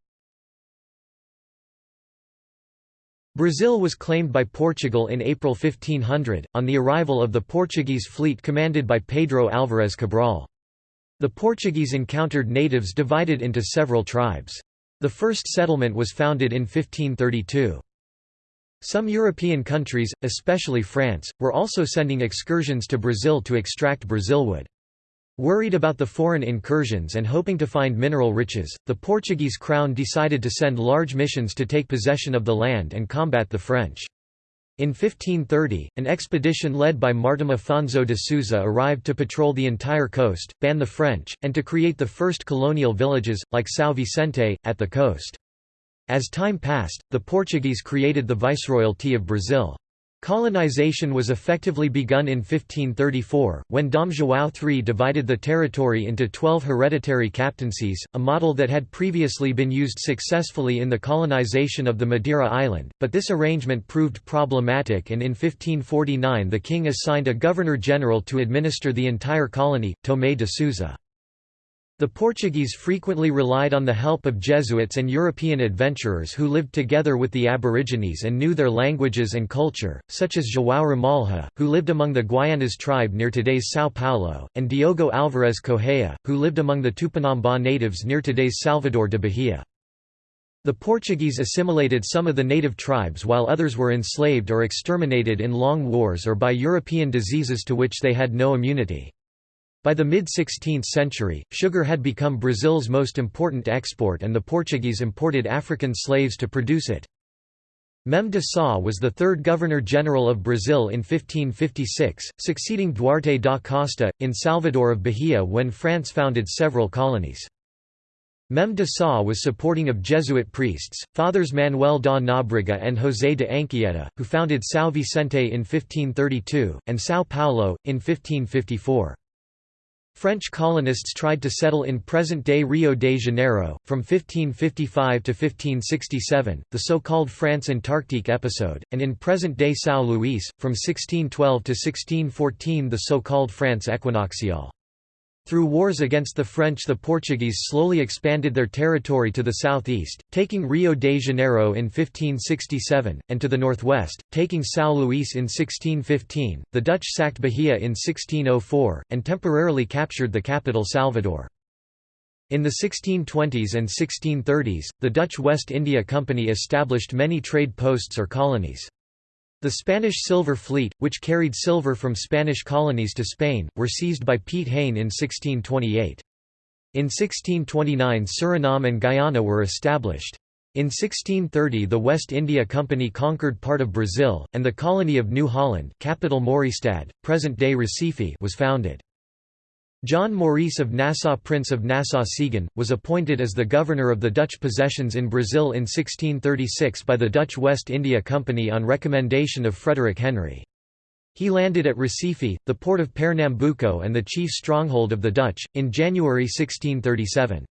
Brazil was claimed by Portugal in April 1500, on the arrival of the Portuguese fleet commanded by Pedro Álvarez Cabral. The Portuguese encountered natives divided into several tribes. The first settlement was founded in 1532. Some European countries, especially France, were also sending excursions to Brazil to extract Brazilwood. Worried about the foreign incursions and hoping to find mineral riches, the Portuguese crown decided to send large missions to take possession of the land and combat the French. In 1530, an expedition led by Martim Afonso de Souza arrived to patrol the entire coast, ban the French, and to create the first colonial villages, like São Vicente, at the coast. As time passed, the Portuguese created the Viceroyalty of Brazil. Colonization was effectively begun in 1534, when Dom João III divided the territory into twelve hereditary captaincies, a model that had previously been used successfully in the colonization of the Madeira island, but this arrangement proved problematic and in 1549 the king assigned a governor-general to administer the entire colony, Tomé de Souza. The Portuguese frequently relied on the help of Jesuits and European adventurers who lived together with the Aborigines and knew their languages and culture, such as João Ramalha, who lived among the Guayanas tribe near today's São Paulo, and Diogo Alvarez Correia, who lived among the Tupinambá natives near today's Salvador de Bahia. The Portuguese assimilated some of the native tribes while others were enslaved or exterminated in long wars or by European diseases to which they had no immunity. By the mid-16th century, sugar had become Brazil's most important export and the Portuguese imported African slaves to produce it. Mem de Sá was the third Governor-General of Brazil in 1556, succeeding Duarte da Costa, in Salvador of Bahia when France founded several colonies. Mem de Sá was supporting of Jesuit priests, Fathers Manuel da Nóbrega and José de Anchieta, who founded São Vicente in 1532, and São Paulo, in 1554. French colonists tried to settle in present-day Rio de Janeiro, from 1555 to 1567, the so-called France Antarctique episode, and in present-day São Luís, from 1612 to 1614 the so-called France equinoxiale. Through wars against the French the Portuguese slowly expanded their territory to the southeast, taking Rio de Janeiro in 1567, and to the northwest, taking São Luís in 1615. The Dutch sacked Bahia in 1604, and temporarily captured the capital Salvador. In the 1620s and 1630s, the Dutch West India Company established many trade posts or colonies. The Spanish Silver Fleet, which carried silver from Spanish colonies to Spain, were seized by Piet Hein in 1628. In 1629 Suriname and Guyana were established. In 1630 the West India Company conquered part of Brazil, and the colony of New Holland capital Mauritsstad, present-day Recife was founded. John Maurice of Nassau Prince of Nassau-Siegen, was appointed as the governor of the Dutch possessions in Brazil in 1636 by the Dutch West India Company on recommendation of Frederick Henry. He landed at Recife, the port of Pernambuco and the chief stronghold of the Dutch, in January 1637.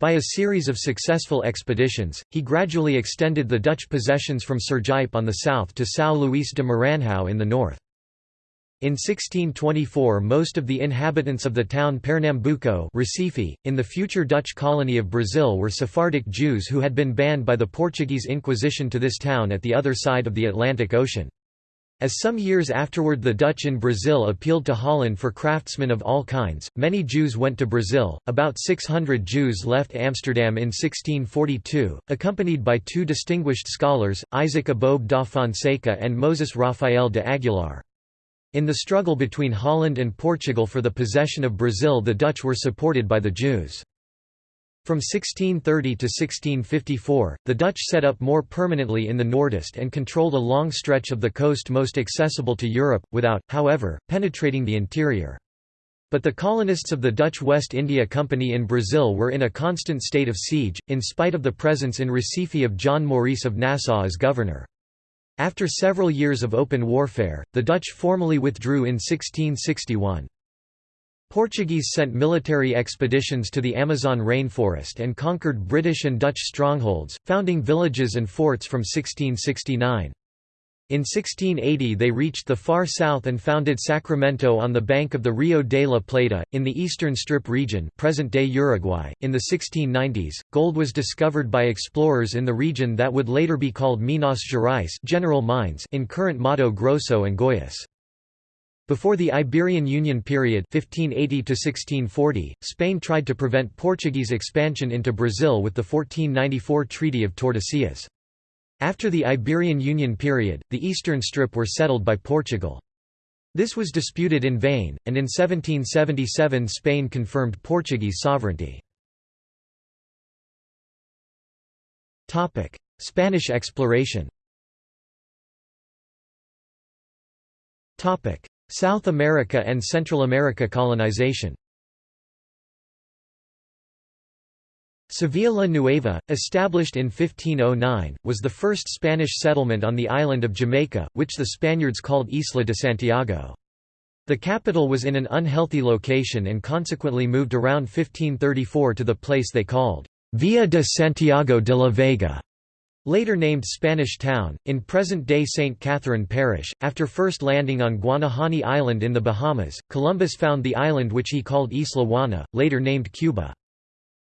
By a series of successful expeditions, he gradually extended the Dutch possessions from Sergipe on the south to São Luís de Maranhão in the north. In 1624 most of the inhabitants of the town Pernambuco Recife, in the future Dutch colony of Brazil were Sephardic Jews who had been banned by the Portuguese Inquisition to this town at the other side of the Atlantic Ocean. As some years afterward the Dutch in Brazil appealed to Holland for craftsmen of all kinds, many Jews went to Brazil. About 600 Jews left Amsterdam in 1642, accompanied by two distinguished scholars, Isaac Aboab da Fonseca and Moses Rafael de Aguilar. In the struggle between Holland and Portugal for the possession of Brazil the Dutch were supported by the Jews. From 1630 to 1654, the Dutch set up more permanently in the Nordeste and controlled a long stretch of the coast most accessible to Europe, without, however, penetrating the interior. But the colonists of the Dutch West India Company in Brazil were in a constant state of siege, in spite of the presence in Recife of John Maurice of Nassau as governor. After several years of open warfare, the Dutch formally withdrew in 1661. Portuguese sent military expeditions to the Amazon rainforest and conquered British and Dutch strongholds, founding villages and forts from 1669. In 1680 they reached the far south and founded Sacramento on the bank of the Rio de la Plata, in the eastern strip region present-day Uruguay. In the 1690s, gold was discovered by explorers in the region that would later be called Minas Gerais General Mines in current Mato Grosso and Goiás. Before the Iberian Union period (1580–1640), Spain tried to prevent Portuguese expansion into Brazil with the 1494 Treaty of Tordesillas. After the Iberian Union period, the eastern strip were settled by Portugal. This was disputed in vain, and in 1777 Spain confirmed Portuguese sovereignty. Spanish exploration South America and Central America colonization Sevilla la Nueva, established in 1509, was the first Spanish settlement on the island of Jamaica, which the Spaniards called Isla de Santiago. The capital was in an unhealthy location and consequently moved around 1534 to the place they called Villa de Santiago de la Vega, Later named Spanish Town, in present-day St. Catherine Parish, after first landing on Guanahani Island in the Bahamas, Columbus found the island which he called Isla Juana, later named Cuba.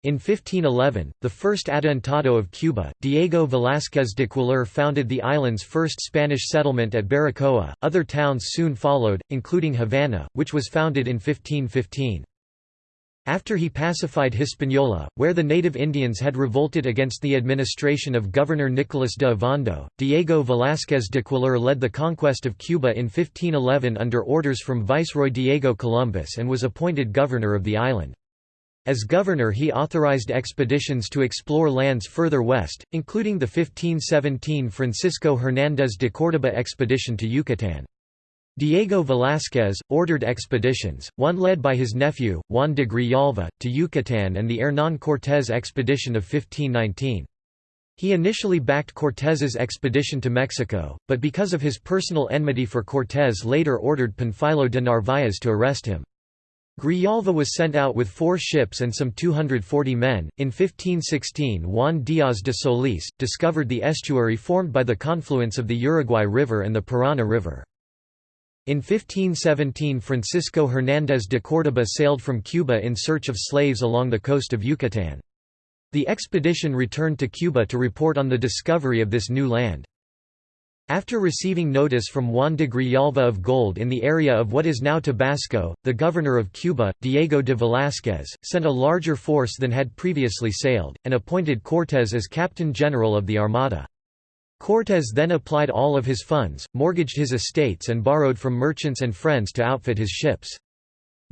In 1511, the first adelantado of Cuba, Diego Velázquez de Cuéllar founded the island's first Spanish settlement at Baracoa. Other towns soon followed, including Havana, which was founded in 1515. After he pacified Hispaniola, where the native Indians had revolted against the administration of Governor Nicolas de Ovando, Diego Velázquez de Cuéllar led the conquest of Cuba in 1511 under orders from Viceroy Diego Columbus and was appointed governor of the island. As governor he authorized expeditions to explore lands further west, including the 1517 Francisco Hernández de Córdoba expedition to Yucatán. Diego Velázquez, ordered expeditions, one led by his nephew, Juan de Grijalva, to Yucatán and the Hernán Cortés expedition of 1519. He initially backed Cortés's expedition to Mexico, but because of his personal enmity for Cortés later ordered Panfilo de Narváez to arrest him. Grijalva was sent out with four ships and some 240 men. In 1516, Juan Díaz de Solís discovered the estuary formed by the confluence of the Uruguay River and the Parana River. In 1517 Francisco Hernández de Córdoba sailed from Cuba in search of slaves along the coast of Yucatán. The expedition returned to Cuba to report on the discovery of this new land. After receiving notice from Juan de Grijalva of gold in the area of what is now Tabasco, the governor of Cuba, Diego de Velázquez, sent a larger force than had previously sailed, and appointed Cortés as captain general of the Armada. Cortés then applied all of his funds, mortgaged his estates and borrowed from merchants and friends to outfit his ships.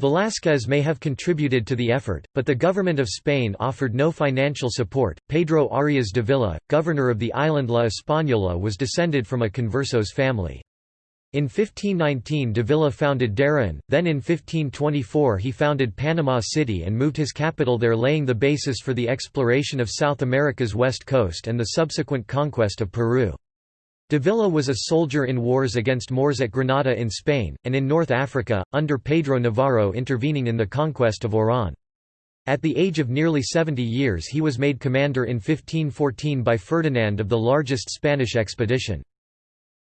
Velázquez may have contributed to the effort, but the government of Spain offered no financial support. Pedro Arias Davila, governor of the island La Española, was descended from a conversos family. In 1519 Davila founded Darien, then in 1524 he founded Panama City and moved his capital there laying the basis for the exploration of South America's west coast and the subsequent conquest of Peru. Davila was a soldier in wars against Moors at Granada in Spain, and in North Africa, under Pedro Navarro intervening in the conquest of Oran. At the age of nearly 70 years he was made commander in 1514 by Ferdinand of the largest Spanish expedition.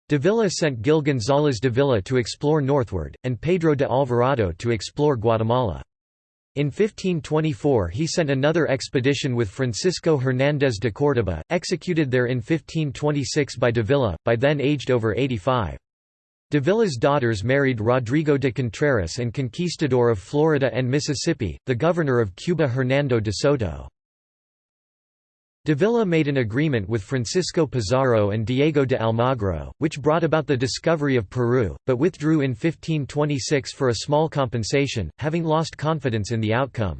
Davila sent Gil González Davila to explore northward, and Pedro de Alvarado to explore Guatemala. In 1524 he sent another expedition with Francisco Hernández de Córdoba, executed there in 1526 by Davila, by then aged over 85. Davila's daughters married Rodrigo de Contreras and conquistador of Florida and Mississippi, the governor of Cuba Hernando de Soto. Davila made an agreement with Francisco Pizarro and Diego de Almagro, which brought about the discovery of Peru, but withdrew in 1526 for a small compensation, having lost confidence in the outcome.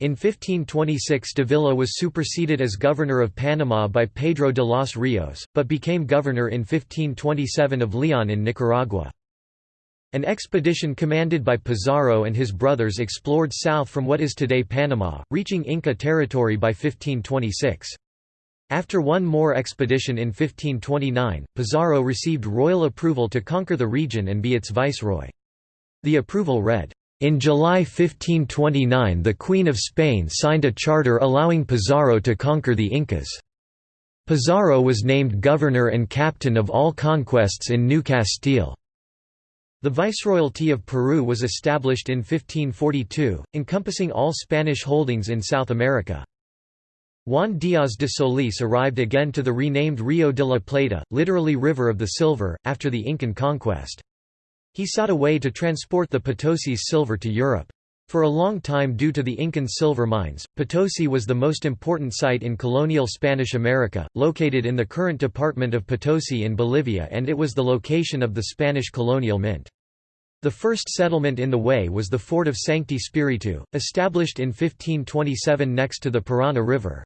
In 1526 Davila was superseded as governor of Panama by Pedro de los Rios, but became governor in 1527 of León in Nicaragua. An expedition commanded by Pizarro and his brothers explored south from what is today Panama, reaching Inca territory by 1526. After one more expedition in 1529, Pizarro received royal approval to conquer the region and be its viceroy. The approval read, in July 1529 the Queen of Spain signed a charter allowing Pizarro to conquer the Incas. Pizarro was named governor and captain of all conquests in New Castile. The Viceroyalty of Peru was established in 1542, encompassing all Spanish holdings in South America. Juan Díaz de Solís arrived again to the renamed Rio de la Plata, literally River of the Silver, after the Incan conquest. He sought a way to transport the Potosi's silver to Europe. For a long time due to the Incan silver mines, Potosi was the most important site in colonial Spanish America, located in the current department of Potosi in Bolivia and it was the location of the Spanish colonial mint. The first settlement in the way was the fort of Sancti Spiritu, established in 1527 next to the Parana River.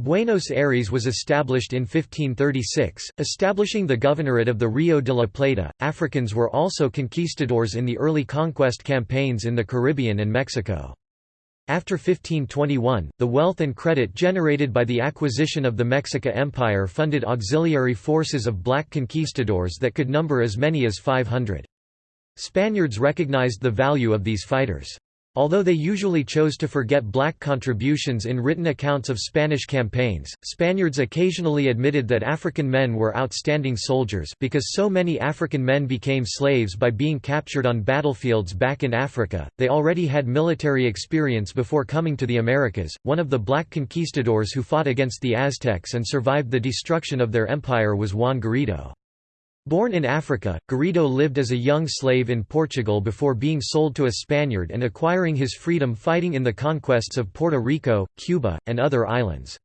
Buenos Aires was established in 1536, establishing the governorate of the Rio de la Plata. Africans were also conquistadors in the early conquest campaigns in the Caribbean and Mexico. After 1521, the wealth and credit generated by the acquisition of the Mexica Empire funded auxiliary forces of black conquistadors that could number as many as 500. Spaniards recognized the value of these fighters. Although they usually chose to forget black contributions in written accounts of Spanish campaigns, Spaniards occasionally admitted that African men were outstanding soldiers because so many African men became slaves by being captured on battlefields back in Africa. They already had military experience before coming to the Americas. One of the black conquistadors who fought against the Aztecs and survived the destruction of their empire was Juan Garrido. Born in Africa, Garrido lived as a young slave in Portugal before being sold to a Spaniard and acquiring his freedom fighting in the conquests of Puerto Rico, Cuba, and other islands.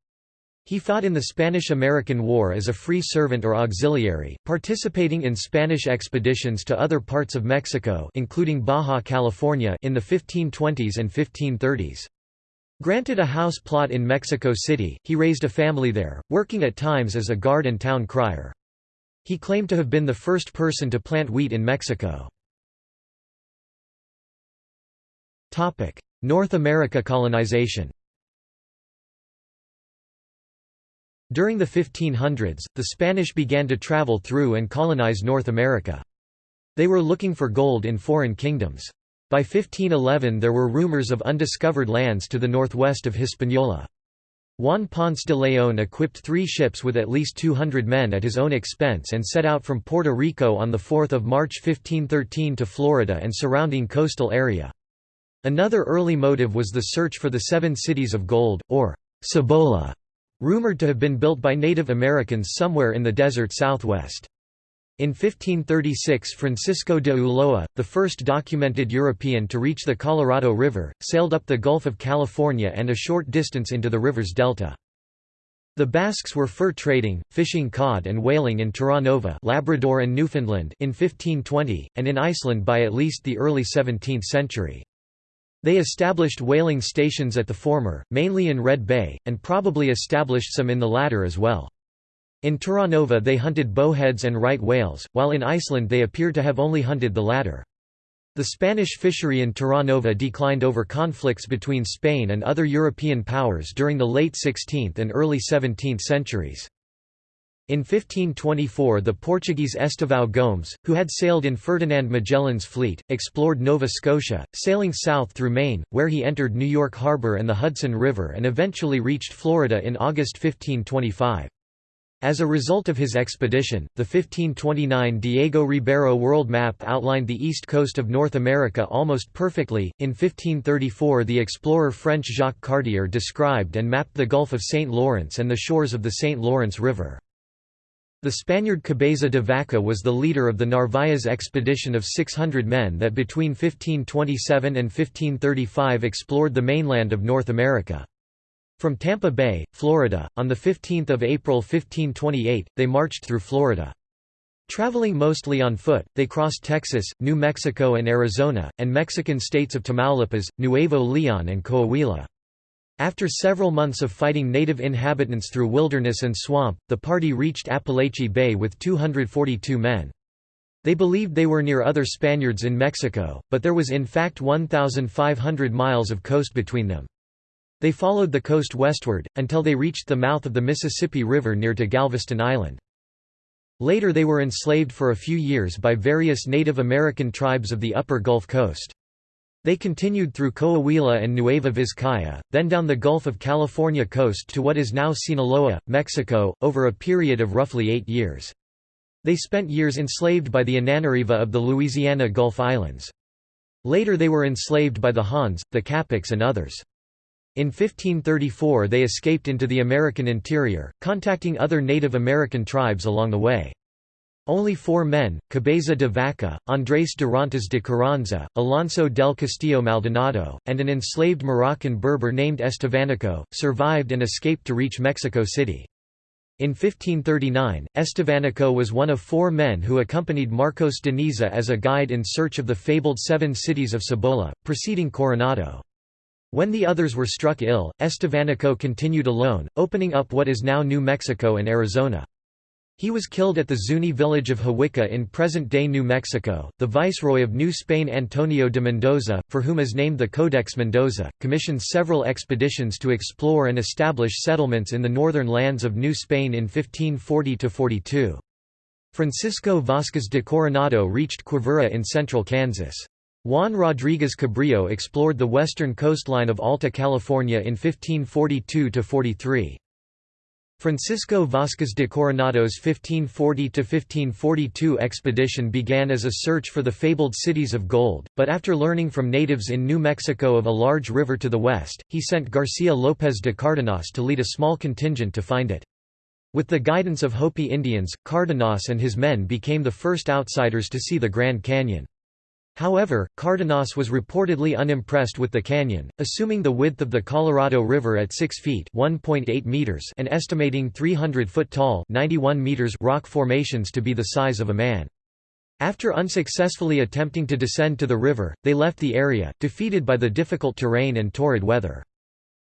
He fought in the Spanish–American War as a free servant or auxiliary, participating in Spanish expeditions to other parts of Mexico including Baja California in the 1520s and 1530s. Granted a house plot in Mexico City, he raised a family there, working at times as a guard and town crier. He claimed to have been the first person to plant wheat in Mexico. North America colonization During the 1500s, the Spanish began to travel through and colonize North America. They were looking for gold in foreign kingdoms. By 1511 there were rumors of undiscovered lands to the northwest of Hispaniola. Juan Ponce de León equipped three ships with at least 200 men at his own expense and set out from Puerto Rico on 4 March 1513 to Florida and surrounding coastal area. Another early motive was the search for the Seven Cities of Gold, or Cibola, rumored to have been built by Native Americans somewhere in the desert southwest. In 1536 Francisco de Ulloa, the first documented European to reach the Colorado River, sailed up the Gulf of California and a short distance into the river's delta. The Basques were fur trading, fishing cod and whaling in Terranova Labrador and Newfoundland in 1520, and in Iceland by at least the early 17th century. They established whaling stations at the former, mainly in Red Bay, and probably established some in the latter as well. In Terranova they hunted bowheads and right whales, while in Iceland they appear to have only hunted the latter. The Spanish fishery in Terranova declined over conflicts between Spain and other European powers during the late 16th and early 17th centuries. In 1524 the Portuguese Estevão Gomes, who had sailed in Ferdinand Magellan's fleet, explored Nova Scotia, sailing south through Maine, where he entered New York Harbor and the Hudson River and eventually reached Florida in August 1525. As a result of his expedition, the 1529 Diego Ribeiro world map outlined the east coast of North America almost perfectly. In 1534, the explorer French Jacques Cartier described and mapped the Gulf of St. Lawrence and the shores of the St. Lawrence River. The Spaniard Cabeza de Vaca was the leader of the Narvaez expedition of 600 men that between 1527 and 1535 explored the mainland of North America. From Tampa Bay, Florida, on 15 April 1528, they marched through Florida. Traveling mostly on foot, they crossed Texas, New Mexico and Arizona, and Mexican states of Tamaulipas, Nuevo Leon and Coahuila. After several months of fighting native inhabitants through wilderness and swamp, the party reached Apalachee Bay with 242 men. They believed they were near other Spaniards in Mexico, but there was in fact 1,500 miles of coast between them. They followed the coast westward, until they reached the mouth of the Mississippi River near to Galveston Island. Later they were enslaved for a few years by various Native American tribes of the upper Gulf Coast. They continued through Coahuila and Nueva Vizcaya, then down the Gulf of California coast to what is now Sinaloa, Mexico, over a period of roughly eight years. They spent years enslaved by the Ananariva of the Louisiana Gulf Islands. Later they were enslaved by the Hans, the Capics and others. In 1534 they escaped into the American interior, contacting other Native American tribes along the way. Only four men, Cabeza de Vaca, Andrés Dorantes de Carranza, Alonso del Castillo Maldonado, and an enslaved Moroccan Berber named Estevanico, survived and escaped to reach Mexico City. In 1539, Estevanico was one of four men who accompanied Marcos de Niza as a guide in search of the fabled seven cities of Cibola, preceding Coronado. When the others were struck ill, Estevanico continued alone, opening up what is now New Mexico and Arizona. He was killed at the Zuni village of Hawikuh in present-day New Mexico. The viceroy of New Spain Antonio de Mendoza, for whom is named the Codex Mendoza, commissioned several expeditions to explore and establish settlements in the northern lands of New Spain in 1540–42. Francisco Vázquez de Coronado reached Quivira in central Kansas. Juan Rodríguez Cabrillo explored the western coastline of Alta California in 1542–43. Francisco Vázquez de Coronado's 1540–1542 expedition began as a search for the fabled cities of gold, but after learning from natives in New Mexico of a large river to the west, he sent Garcia López de Cárdenas to lead a small contingent to find it. With the guidance of Hopi Indians, Cárdenas and his men became the first outsiders to see the Grand Canyon. However, Cárdenas was reportedly unimpressed with the canyon, assuming the width of the Colorado River at 6 feet meters and estimating 300-foot tall 91 meters rock formations to be the size of a man. After unsuccessfully attempting to descend to the river, they left the area, defeated by the difficult terrain and torrid weather.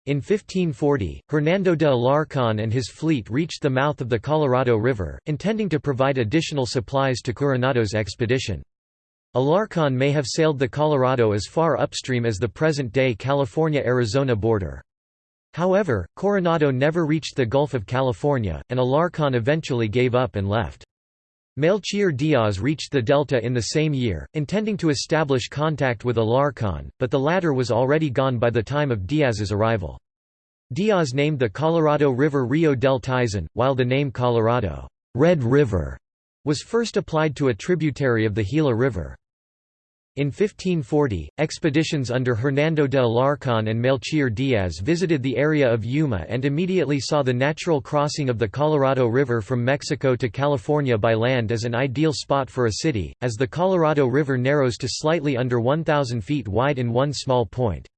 In 1540, Hernando de Alarcón and his fleet reached the mouth of the Colorado River, intending to provide additional supplies to Coronado's expedition. Alarcón may have sailed the Colorado as far upstream as the present-day California–Arizona border. However, Coronado never reached the Gulf of California, and Alarcón eventually gave up and left. Melchíor Díaz reached the delta in the same year, intending to establish contact with Alarcón, but the latter was already gone by the time of Díaz's arrival. Díaz named the Colorado River Rio del Tizon, while the name Colorado Red River was first applied to a tributary of the Gila River. In 1540, expeditions under Hernando de Alarcón and Melchíor Díaz visited the area of Yuma and immediately saw the natural crossing of the Colorado River from Mexico to California by land as an ideal spot for a city, as the Colorado River narrows to slightly under 1,000 feet wide in one small point.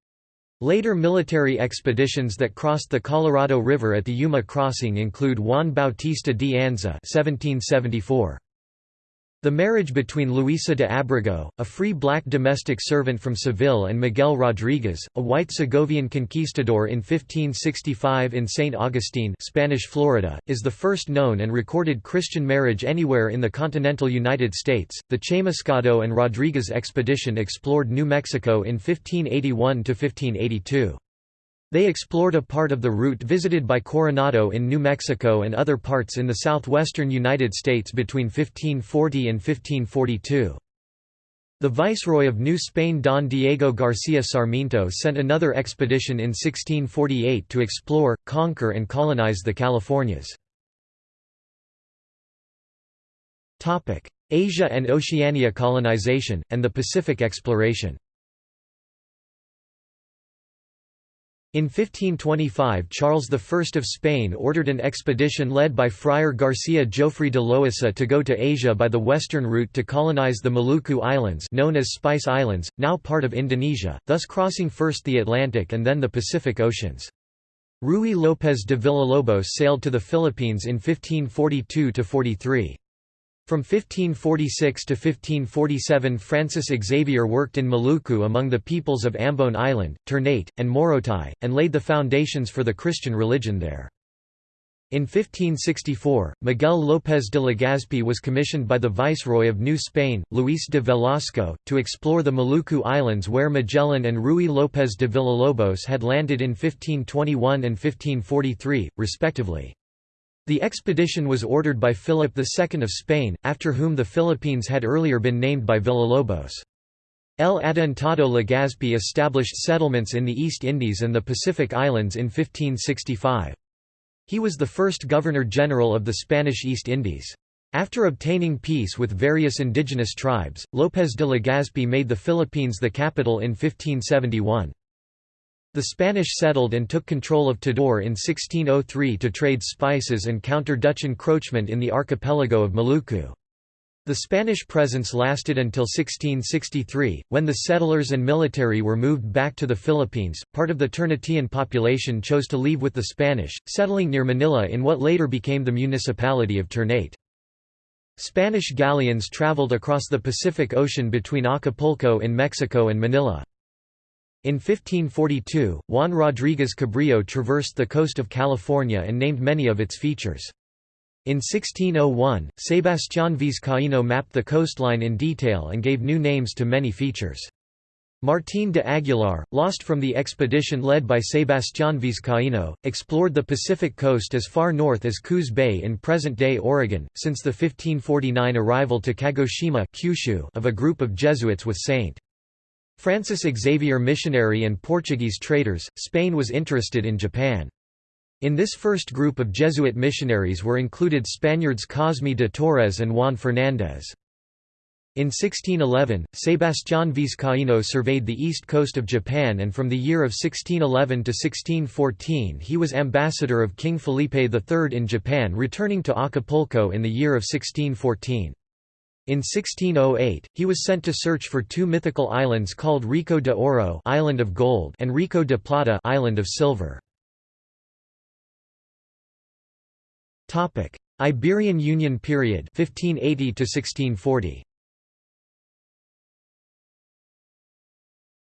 Later military expeditions that crossed the Colorado River at the Yuma crossing include Juan Bautista de Anza 1774. The marriage between Luisa de Abrego, a free black domestic servant from Seville and Miguel Rodríguez, a white Segovian conquistador in 1565 in St. Augustine Spanish Florida, is the first known and recorded Christian marriage anywhere in the continental United States. The Chamuscado and Rodriguez expedition explored New Mexico in 1581–1582. They explored a part of the route visited by Coronado in New Mexico and other parts in the southwestern United States between 1540 and 1542. The Viceroy of New Spain Don Diego García Sarmiento sent another expedition in 1648 to explore, conquer and colonize the Californias. Asia and Oceania colonization, and the Pacific exploration In 1525 Charles I of Spain ordered an expedition led by Friar Garcia Jofre de Loaisa to go to Asia by the western route to colonize the Maluku Islands known as Spice Islands, now part of Indonesia, thus crossing first the Atlantic and then the Pacific Oceans. Ruy López de Villalobos sailed to the Philippines in 1542–43. From 1546 to 1547 Francis Xavier worked in Maluku among the peoples of Ambon Island, Ternate, and Morotai, and laid the foundations for the Christian religion there. In 1564, Miguel López de Legazpi was commissioned by the Viceroy of New Spain, Luis de Velasco, to explore the Maluku Islands where Magellan and Ruy López de Villalobos had landed in 1521 and 1543, respectively. The expedition was ordered by Philip II of Spain, after whom the Philippines had earlier been named by Villalobos. El Adelantado Legazpi established settlements in the East Indies and the Pacific Islands in 1565. He was the first Governor-General of the Spanish East Indies. After obtaining peace with various indigenous tribes, López de Legazpi made the Philippines the capital in 1571. The Spanish settled and took control of Tidore in 1603 to trade spices and counter Dutch encroachment in the archipelago of Maluku. The Spanish presence lasted until 1663, when the settlers and military were moved back to the Philippines. Part of the Ternatian population chose to leave with the Spanish, settling near Manila in what later became the municipality of Ternate. Spanish galleons traveled across the Pacific Ocean between Acapulco in Mexico and Manila. In 1542, Juan Rodríguez Cabrillo traversed the coast of California and named many of its features. In 1601, Sebastián Vizcaíno mapped the coastline in detail and gave new names to many features. Martín de Aguilar, lost from the expedition led by Sebastián Vizcaíno, explored the Pacific coast as far north as Coos Bay in present-day Oregon. Since the 1549 arrival to Kagoshima Kyushu of a group of Jesuits with St. Francis Xavier missionary and Portuguese traders, Spain was interested in Japan. In this first group of Jesuit missionaries were included Spaniards Cosme de Torres and Juan Fernández. In 1611, Sebastián Vizcaíno surveyed the east coast of Japan and from the year of 1611 to 1614 he was ambassador of King Felipe III in Japan returning to Acapulco in the year of 1614. In 1608, he was sent to search for two mythical islands called Rico de Oro Island of Gold and Rico de Plata Island of Silver. Iberian Union period 1580 to 1640.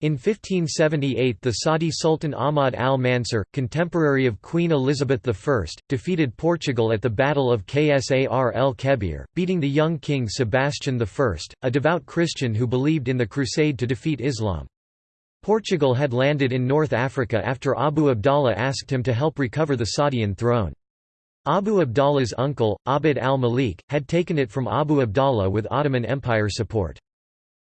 In 1578 the Saadi Sultan Ahmad al-Mansur, contemporary of Queen Elizabeth I, defeated Portugal at the Battle of Ksar el Kebir, beating the young king Sebastian I, a devout Christian who believed in the crusade to defeat Islam. Portugal had landed in North Africa after Abu Abdallah asked him to help recover the Saadian throne. Abu Abdallah's uncle, Abd al-Malik, had taken it from Abu Abdallah with Ottoman Empire support.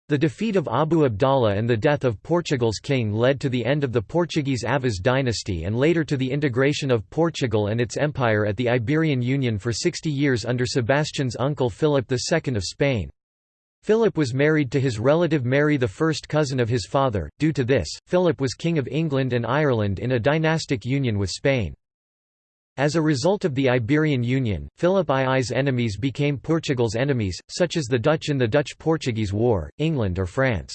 The defeat of Abu Abdallah and the death of Portugal's king led to the end of the Portuguese Aviz dynasty and later to the integration of Portugal and its empire at the Iberian Union for 60 years under Sebastian's uncle Philip II of Spain. Philip was married to his relative Mary the first cousin of his father, due to this, Philip was King of England and Ireland in a dynastic union with Spain. As a result of the Iberian Union, Philip II's enemies became Portugal's enemies, such as the Dutch in the Dutch-Portuguese War, England or France.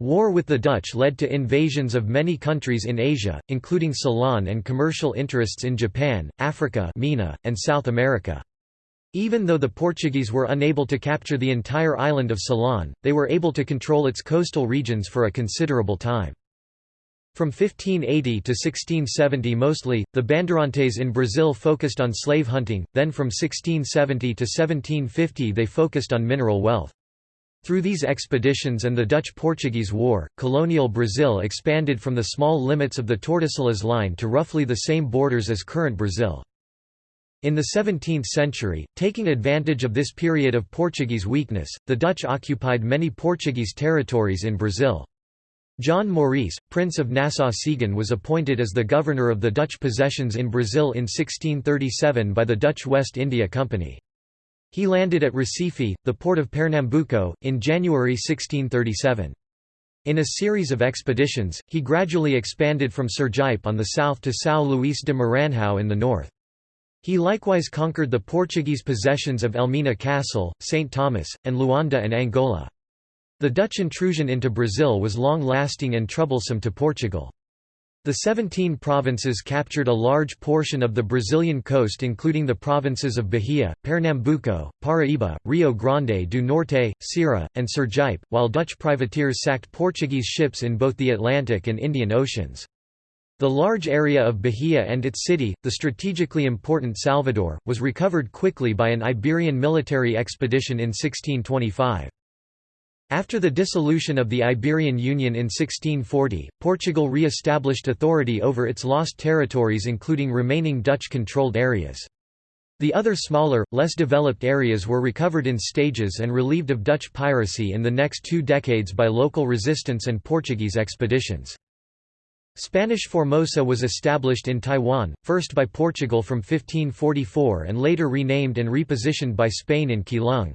War with the Dutch led to invasions of many countries in Asia, including Ceylon and commercial interests in Japan, Africa MENA, and South America. Even though the Portuguese were unable to capture the entire island of Ceylon, they were able to control its coastal regions for a considerable time. From 1580 to 1670 mostly, the Bandeirantes in Brazil focused on slave hunting, then from 1670 to 1750 they focused on mineral wealth. Through these expeditions and the Dutch-Portuguese War, colonial Brazil expanded from the small limits of the Tordesillas Line to roughly the same borders as current Brazil. In the 17th century, taking advantage of this period of Portuguese weakness, the Dutch occupied many Portuguese territories in Brazil. John Maurice, Prince of Nassau-Siegen was appointed as the governor of the Dutch possessions in Brazil in 1637 by the Dutch West India Company. He landed at Recife, the port of Pernambuco, in January 1637. In a series of expeditions, he gradually expanded from Sergipe on the south to São Luís de Maranhão in the north. He likewise conquered the Portuguese possessions of Elmina Castle, St. Thomas, and Luanda and Angola. The Dutch intrusion into Brazil was long-lasting and troublesome to Portugal. The 17 provinces captured a large portion of the Brazilian coast including the provinces of Bahia, Pernambuco, Paraíba, Rio Grande do Norte, Ceará, and Sergipe, while Dutch privateers sacked Portuguese ships in both the Atlantic and Indian Oceans. The large area of Bahia and its city, the strategically important Salvador, was recovered quickly by an Iberian military expedition in 1625. After the dissolution of the Iberian Union in 1640, Portugal re-established authority over its lost territories including remaining Dutch-controlled areas. The other smaller, less developed areas were recovered in stages and relieved of Dutch piracy in the next two decades by local resistance and Portuguese expeditions. Spanish Formosa was established in Taiwan, first by Portugal from 1544 and later renamed and repositioned by Spain in Keelung.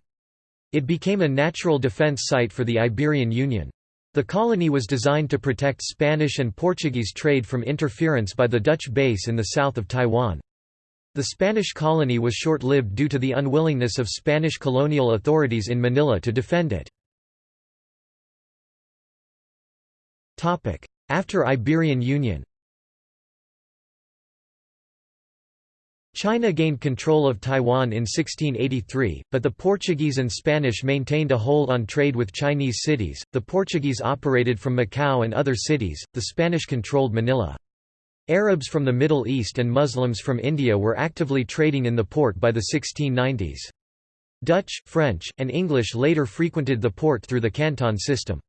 It became a natural defense site for the Iberian Union. The colony was designed to protect Spanish and Portuguese trade from interference by the Dutch base in the south of Taiwan. The Spanish colony was short-lived due to the unwillingness of Spanish colonial authorities in Manila to defend it. After Iberian Union China gained control of Taiwan in 1683, but the Portuguese and Spanish maintained a hold on trade with Chinese cities. The Portuguese operated from Macau and other cities, the Spanish controlled Manila. Arabs from the Middle East and Muslims from India were actively trading in the port by the 1690s. Dutch, French, and English later frequented the port through the Canton system.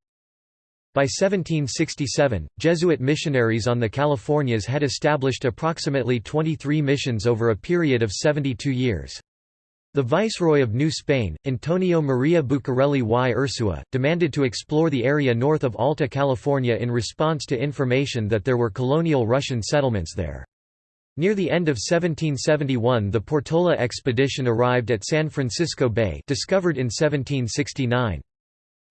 By 1767, Jesuit missionaries on the Californias had established approximately 23 missions over a period of 72 years. The Viceroy of New Spain, Antonio Maria Bucareli y Ursua, demanded to explore the area north of Alta California in response to information that there were colonial Russian settlements there. Near the end of 1771 the Portola expedition arrived at San Francisco Bay discovered in 1769.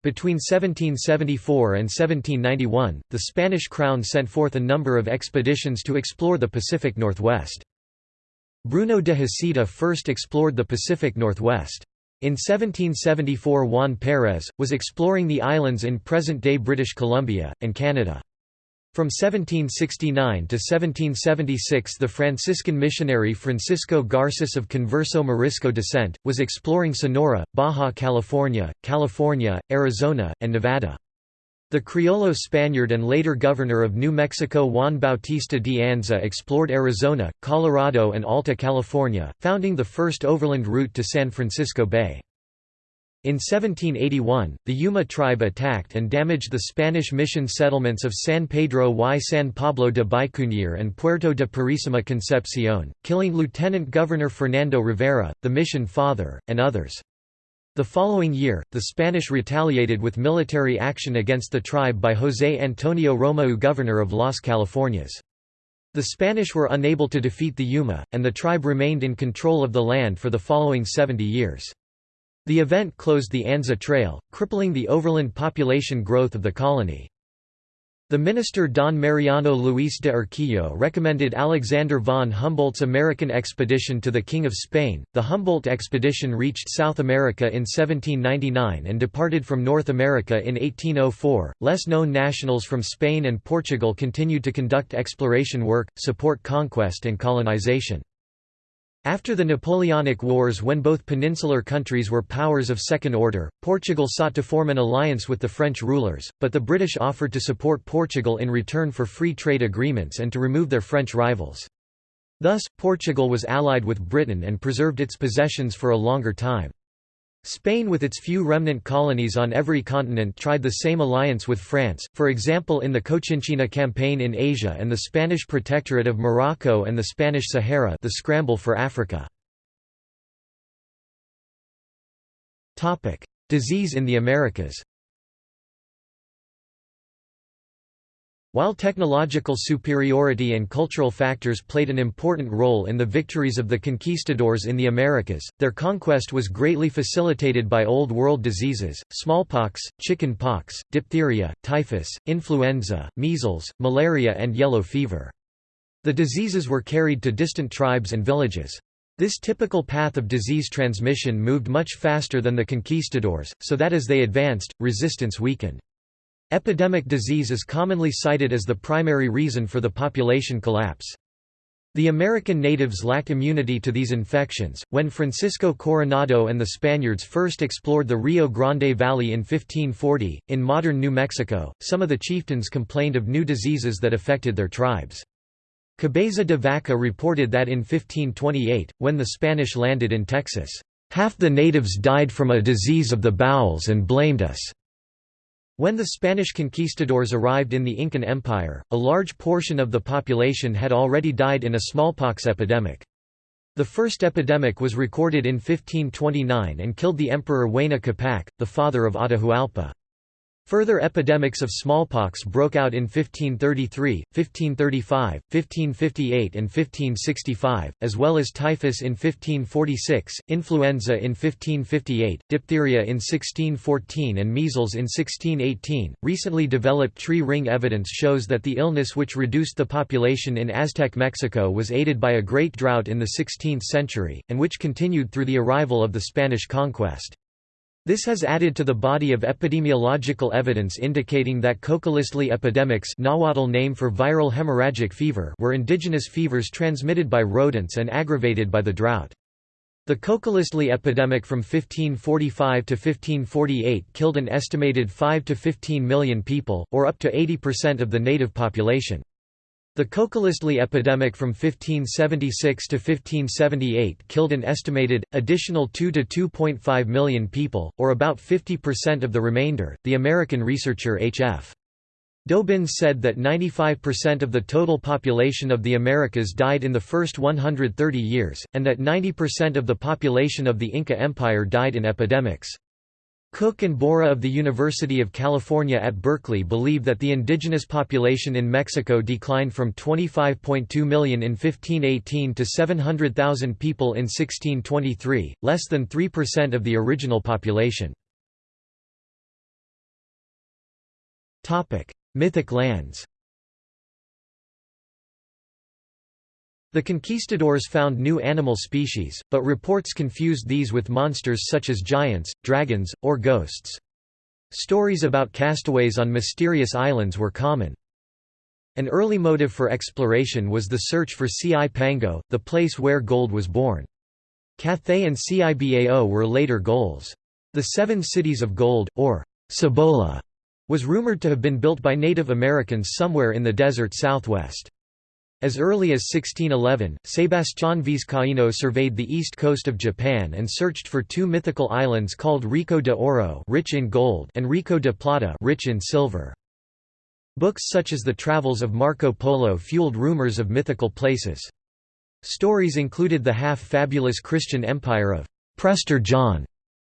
Between 1774 and 1791, the Spanish crown sent forth a number of expeditions to explore the Pacific Northwest. Bruno de Heceta first explored the Pacific Northwest. In 1774 Juan Pérez, was exploring the islands in present-day British Columbia, and Canada. From 1769 to 1776 the Franciscan missionary Francisco Garces of Converso Morisco descent, was exploring Sonora, Baja California, California, Arizona, and Nevada. The Criollo Spaniard and later governor of New Mexico Juan Bautista de Anza explored Arizona, Colorado and Alta California, founding the first overland route to San Francisco Bay. In 1781, the Yuma tribe attacked and damaged the Spanish mission settlements of San Pedro y San Pablo de Bicunir and Puerto de Purísima Concepción, killing Lieutenant Governor Fernando Rivera, the mission father, and others. The following year, the Spanish retaliated with military action against the tribe by José Antonio Romeu governor of Las Californias. The Spanish were unable to defeat the Yuma, and the tribe remained in control of the land for the following 70 years. The event closed the Anza Trail, crippling the overland population growth of the colony. The minister Don Mariano Luis de Urquijo recommended Alexander von Humboldt's American expedition to the King of Spain. The Humboldt expedition reached South America in 1799 and departed from North America in 1804. Less known nationals from Spain and Portugal continued to conduct exploration work, support conquest and colonization. After the Napoleonic Wars when both peninsular countries were powers of second order, Portugal sought to form an alliance with the French rulers, but the British offered to support Portugal in return for free trade agreements and to remove their French rivals. Thus, Portugal was allied with Britain and preserved its possessions for a longer time. Spain with its few remnant colonies on every continent tried the same alliance with France, for example in the Cochinchina campaign in Asia and the Spanish Protectorate of Morocco and the Spanish Sahara the scramble for Africa. Disease in the Americas. While technological superiority and cultural factors played an important role in the victories of the conquistadors in the Americas, their conquest was greatly facilitated by Old World diseases, smallpox, chicken pox, diphtheria, typhus, influenza, measles, malaria and yellow fever. The diseases were carried to distant tribes and villages. This typical path of disease transmission moved much faster than the conquistadors, so that as they advanced, resistance weakened. Epidemic disease is commonly cited as the primary reason for the population collapse. The American natives lacked immunity to these infections. When Francisco Coronado and the Spaniards first explored the Rio Grande Valley in 1540, in modern New Mexico, some of the chieftains complained of new diseases that affected their tribes. Cabeza de Vaca reported that in 1528, when the Spanish landed in Texas, half the natives died from a disease of the bowels and blamed us. When the Spanish conquistadors arrived in the Incan Empire, a large portion of the population had already died in a smallpox epidemic. The first epidemic was recorded in 1529 and killed the emperor Huayna Capac, the father of Atahualpa. Further epidemics of smallpox broke out in 1533, 1535, 1558 and 1565, as well as typhus in 1546, influenza in 1558, diphtheria in 1614 and measles in 1618. Recently developed tree ring evidence shows that the illness which reduced the population in Aztec Mexico was aided by a great drought in the 16th century, and which continued through the arrival of the Spanish conquest. This has added to the body of epidemiological evidence indicating that Cocoliztli epidemics Nahuatl name for viral hemorrhagic fever were indigenous fevers transmitted by rodents and aggravated by the drought. The Cocoliztli epidemic from 1545 to 1548 killed an estimated 5 to 15 million people, or up to 80% of the native population. The Cocoliztli epidemic from 1576 to 1578 killed an estimated, additional 2 to 2.5 million people, or about 50% of the remainder. The American researcher H.F. Dobyns said that 95% of the total population of the Americas died in the first 130 years, and that 90% of the population of the Inca Empire died in epidemics. Cook and Borah of the University of California at Berkeley believe that the indigenous population in Mexico declined from 25.2 million in 1518 to 700,000 people in 1623, less than 3% of the original population. Mythic lands The conquistadors found new animal species, but reports confused these with monsters such as giants, dragons, or ghosts. Stories about castaways on mysterious islands were common. An early motive for exploration was the search for Cipangu, the place where gold was born. Cathay and Cibao were later goals. The Seven Cities of Gold, or Cibola, was rumored to have been built by Native Americans somewhere in the desert southwest. As early as 1611, Sebastián Vizcaíno surveyed the east coast of Japan and searched for two mythical islands called Rico de Oro rich in gold and Rico de Plata rich in silver. Books such as the Travels of Marco Polo fueled rumors of mythical places. Stories included the half-fabulous Christian empire of Prester John,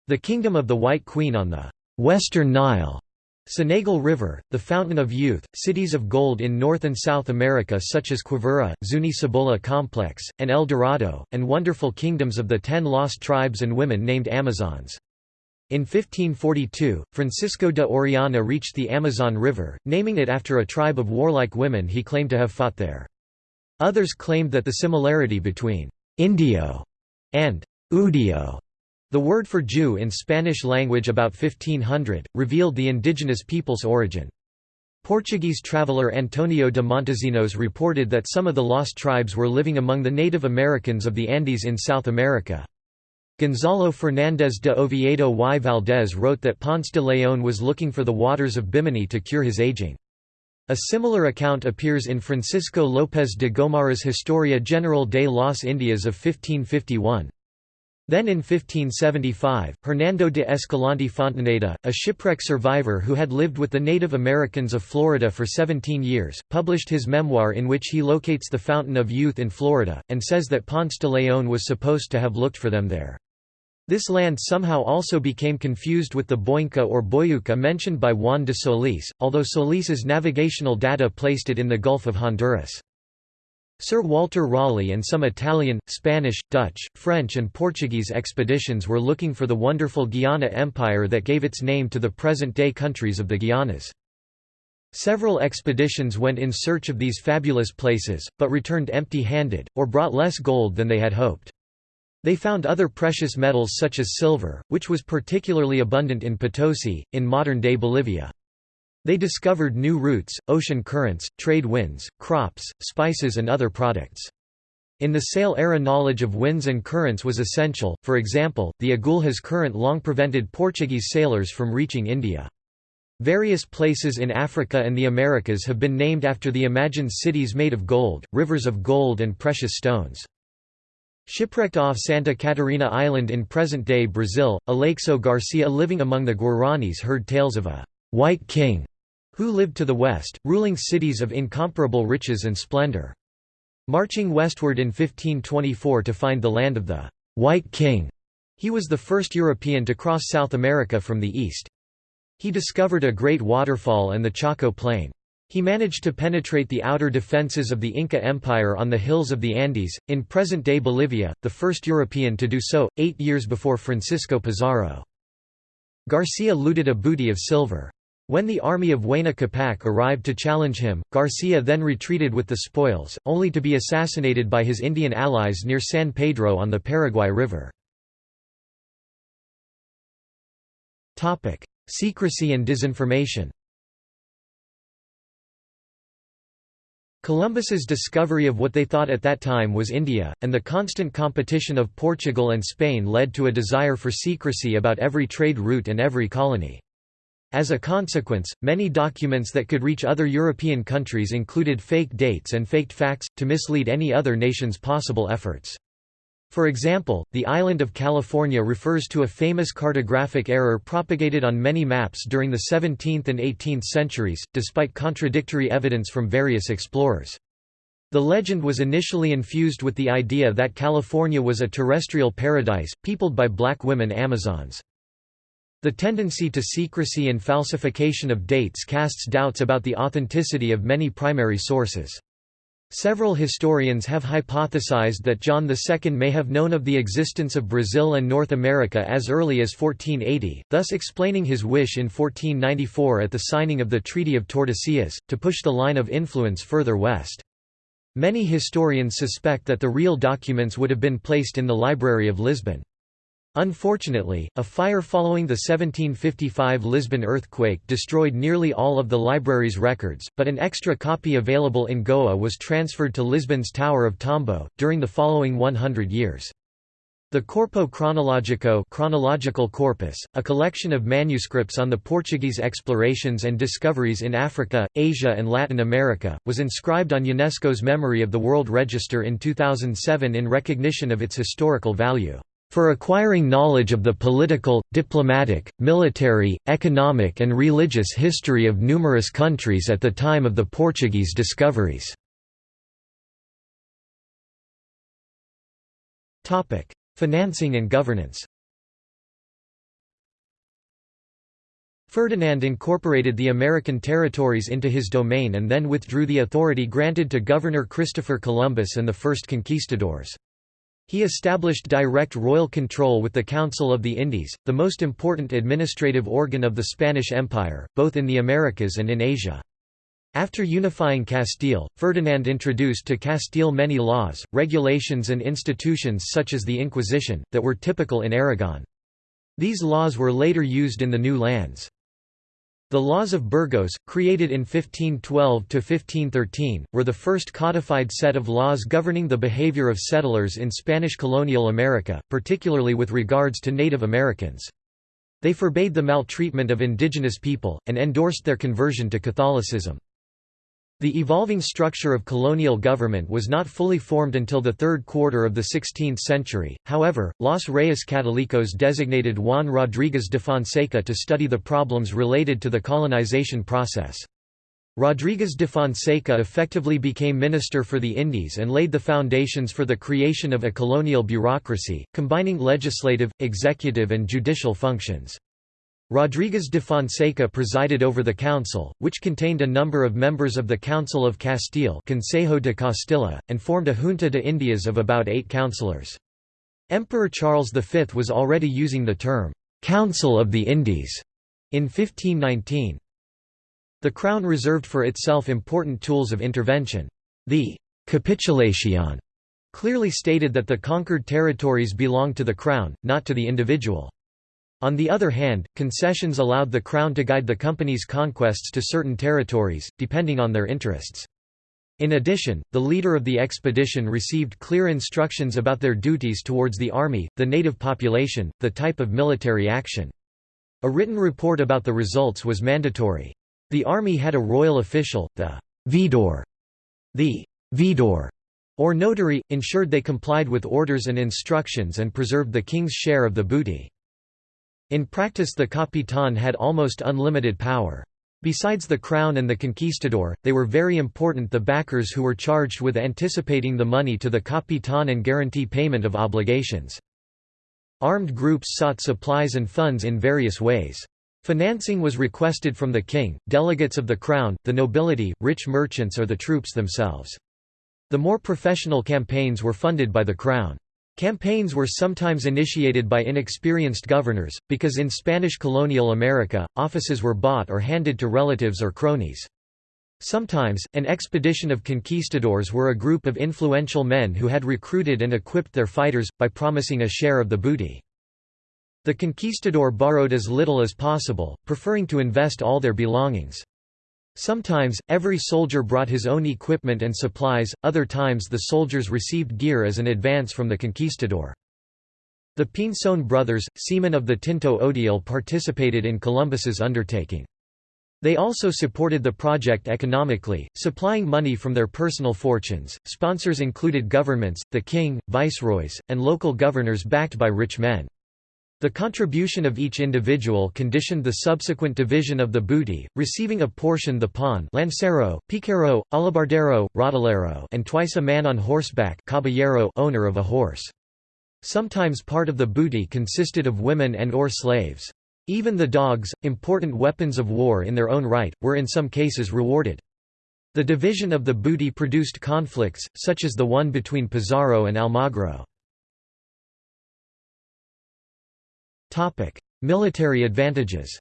the kingdom of the White Queen on the Western Nile, Senegal River, the Fountain of Youth, cities of gold in North and South America such as Quivira, Zuni Cibola Complex, and El Dorado, and wonderful kingdoms of the ten lost tribes and women named Amazons. In 1542, Francisco de Orellana reached the Amazon River, naming it after a tribe of warlike women he claimed to have fought there. Others claimed that the similarity between «indio» and «udio» The word for Jew in Spanish language about 1500, revealed the indigenous people's origin. Portuguese traveller Antonio de Montesinos reported that some of the lost tribes were living among the Native Americans of the Andes in South America. Gonzalo Fernández de Oviedo y Valdés wrote that Ponce de León was looking for the waters of Bimini to cure his aging. A similar account appears in Francisco López de Gomara's Historia General de las Indias of 1551. Then in 1575, Hernando de Escalante Fontaneda, a shipwreck survivor who had lived with the Native Americans of Florida for 17 years, published his memoir in which he locates the Fountain of Youth in Florida, and says that Ponce de León was supposed to have looked for them there. This land somehow also became confused with the Boinca or Boyuca mentioned by Juan de Solis, although Solis's navigational data placed it in the Gulf of Honduras. Sir Walter Raleigh and some Italian, Spanish, Dutch, French and Portuguese expeditions were looking for the wonderful Guiana Empire that gave its name to the present-day countries of the Guianas. Several expeditions went in search of these fabulous places, but returned empty-handed, or brought less gold than they had hoped. They found other precious metals such as silver, which was particularly abundant in Potosi, in modern-day Bolivia. They discovered new routes, ocean currents, trade winds, crops, spices and other products. In the sail era knowledge of winds and currents was essential, for example, the Agulhas current long prevented Portuguese sailors from reaching India. Various places in Africa and the Americas have been named after the imagined cities made of gold, rivers of gold and precious stones. Shipwrecked off Santa Catarina Island in present-day Brazil, Aleixo Garcia living among the Guaranis heard tales of a «white king» who lived to the west, ruling cities of incomparable riches and splendor. Marching westward in 1524 to find the land of the «white king», he was the first European to cross South America from the east. He discovered a great waterfall and the Chaco Plain. He managed to penetrate the outer defences of the Inca Empire on the hills of the Andes, in present-day Bolivia, the first European to do so, eight years before Francisco Pizarro. Garcia looted a booty of silver. When the army of Huayna Capac arrived to challenge him, Garcia then retreated with the spoils, only to be assassinated by his Indian allies near San Pedro on the Paraguay River. Secrecy and disinformation Columbus's discovery of what they thought at that time was India, and the constant competition of Portugal and Spain led to a desire for secrecy about every trade route and every colony. As a consequence, many documents that could reach other European countries included fake dates and faked facts, to mislead any other nation's possible efforts. For example, the island of California refers to a famous cartographic error propagated on many maps during the 17th and 18th centuries, despite contradictory evidence from various explorers. The legend was initially infused with the idea that California was a terrestrial paradise, peopled by black women Amazons. The tendency to secrecy and falsification of dates casts doubts about the authenticity of many primary sources. Several historians have hypothesized that John II may have known of the existence of Brazil and North America as early as 1480, thus explaining his wish in 1494 at the signing of the Treaty of Tordesillas, to push the line of influence further west. Many historians suspect that the real documents would have been placed in the Library of Lisbon. Unfortunately, a fire following the 1755 Lisbon earthquake destroyed nearly all of the library's records, but an extra copy available in Goa was transferred to Lisbon's Tower of Tombo, during the following 100 years. The Corpo Cronologico chronological corpus, a collection of manuscripts on the Portuguese explorations and discoveries in Africa, Asia and Latin America, was inscribed on UNESCO's Memory of the World Register in 2007 in recognition of its historical value for acquiring knowledge of the political, diplomatic, military, economic and religious history of numerous countries at the time of the Portuguese discoveries. Financing and governance Ferdinand incorporated the American territories into his domain and then withdrew the authority granted to Governor Christopher Columbus and the first conquistadors. He established direct royal control with the Council of the Indies, the most important administrative organ of the Spanish Empire, both in the Americas and in Asia. After unifying Castile, Ferdinand introduced to Castile many laws, regulations and institutions such as the Inquisition, that were typical in Aragon. These laws were later used in the new lands. The laws of Burgos, created in 1512–1513, were the first codified set of laws governing the behavior of settlers in Spanish colonial America, particularly with regards to Native Americans. They forbade the maltreatment of indigenous people, and endorsed their conversion to Catholicism. The evolving structure of colonial government was not fully formed until the third quarter of the 16th century, however, Los Reyes Catolicos designated Juan Rodríguez de Fonseca to study the problems related to the colonization process. Rodriguez de Fonseca effectively became Minister for the Indies and laid the foundations for the creation of a colonial bureaucracy, combining legislative, executive and judicial functions. Rodriguez de Fonseca presided over the council, which contained a number of members of the Council of Castile Consejo de Castilla, and formed a Junta de Indias of about eight councillors. Emperor Charles V was already using the term, "'Council of the Indies' in 1519. The Crown reserved for itself important tools of intervention. The «capitulation» clearly stated that the conquered territories belonged to the Crown, not to the individual. On the other hand, concessions allowed the Crown to guide the company's conquests to certain territories, depending on their interests. In addition, the leader of the expedition received clear instructions about their duties towards the army, the native population, the type of military action. A written report about the results was mandatory. The army had a royal official, the «veedor». The «veedor» or notary, ensured they complied with orders and instructions and preserved the king's share of the booty. In practice the capitan had almost unlimited power. Besides the crown and the conquistador, they were very important the backers who were charged with anticipating the money to the capitan and guarantee payment of obligations. Armed groups sought supplies and funds in various ways. Financing was requested from the king, delegates of the crown, the nobility, rich merchants or the troops themselves. The more professional campaigns were funded by the crown. Campaigns were sometimes initiated by inexperienced governors, because in Spanish colonial America, offices were bought or handed to relatives or cronies. Sometimes, an expedition of conquistadors were a group of influential men who had recruited and equipped their fighters, by promising a share of the booty. The conquistador borrowed as little as possible, preferring to invest all their belongings. Sometimes, every soldier brought his own equipment and supplies, other times the soldiers received gear as an advance from the conquistador. The Pinzon brothers, seamen of the Tinto Odiel participated in Columbus's undertaking. They also supported the project economically, supplying money from their personal fortunes. Sponsors included governments, the king, viceroys, and local governors backed by rich men. The contribution of each individual conditioned the subsequent division of the booty, receiving a portion the pawn lancero, piquero, alabardero, rodelero and twice a man on horseback caballero owner of a horse. Sometimes part of the booty consisted of women and or slaves. Even the dogs, important weapons of war in their own right, were in some cases rewarded. The division of the booty produced conflicts, such as the one between Pizarro and Almagro. Topic: Military advantages.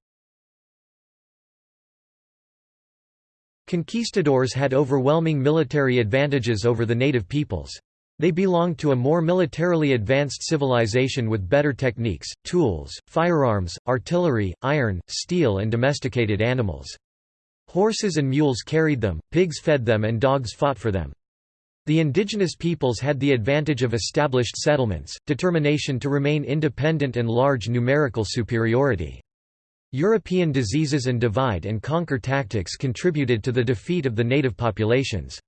Conquistadors had overwhelming military advantages over the native peoples. They belonged to a more militarily advanced civilization with better techniques, tools, firearms, artillery, iron, steel and domesticated animals. Horses and mules carried them, pigs fed them and dogs fought for them. The indigenous peoples had the advantage of established settlements, determination to remain independent and large numerical superiority. European diseases and divide-and-conquer tactics contributed to the defeat of the native populations.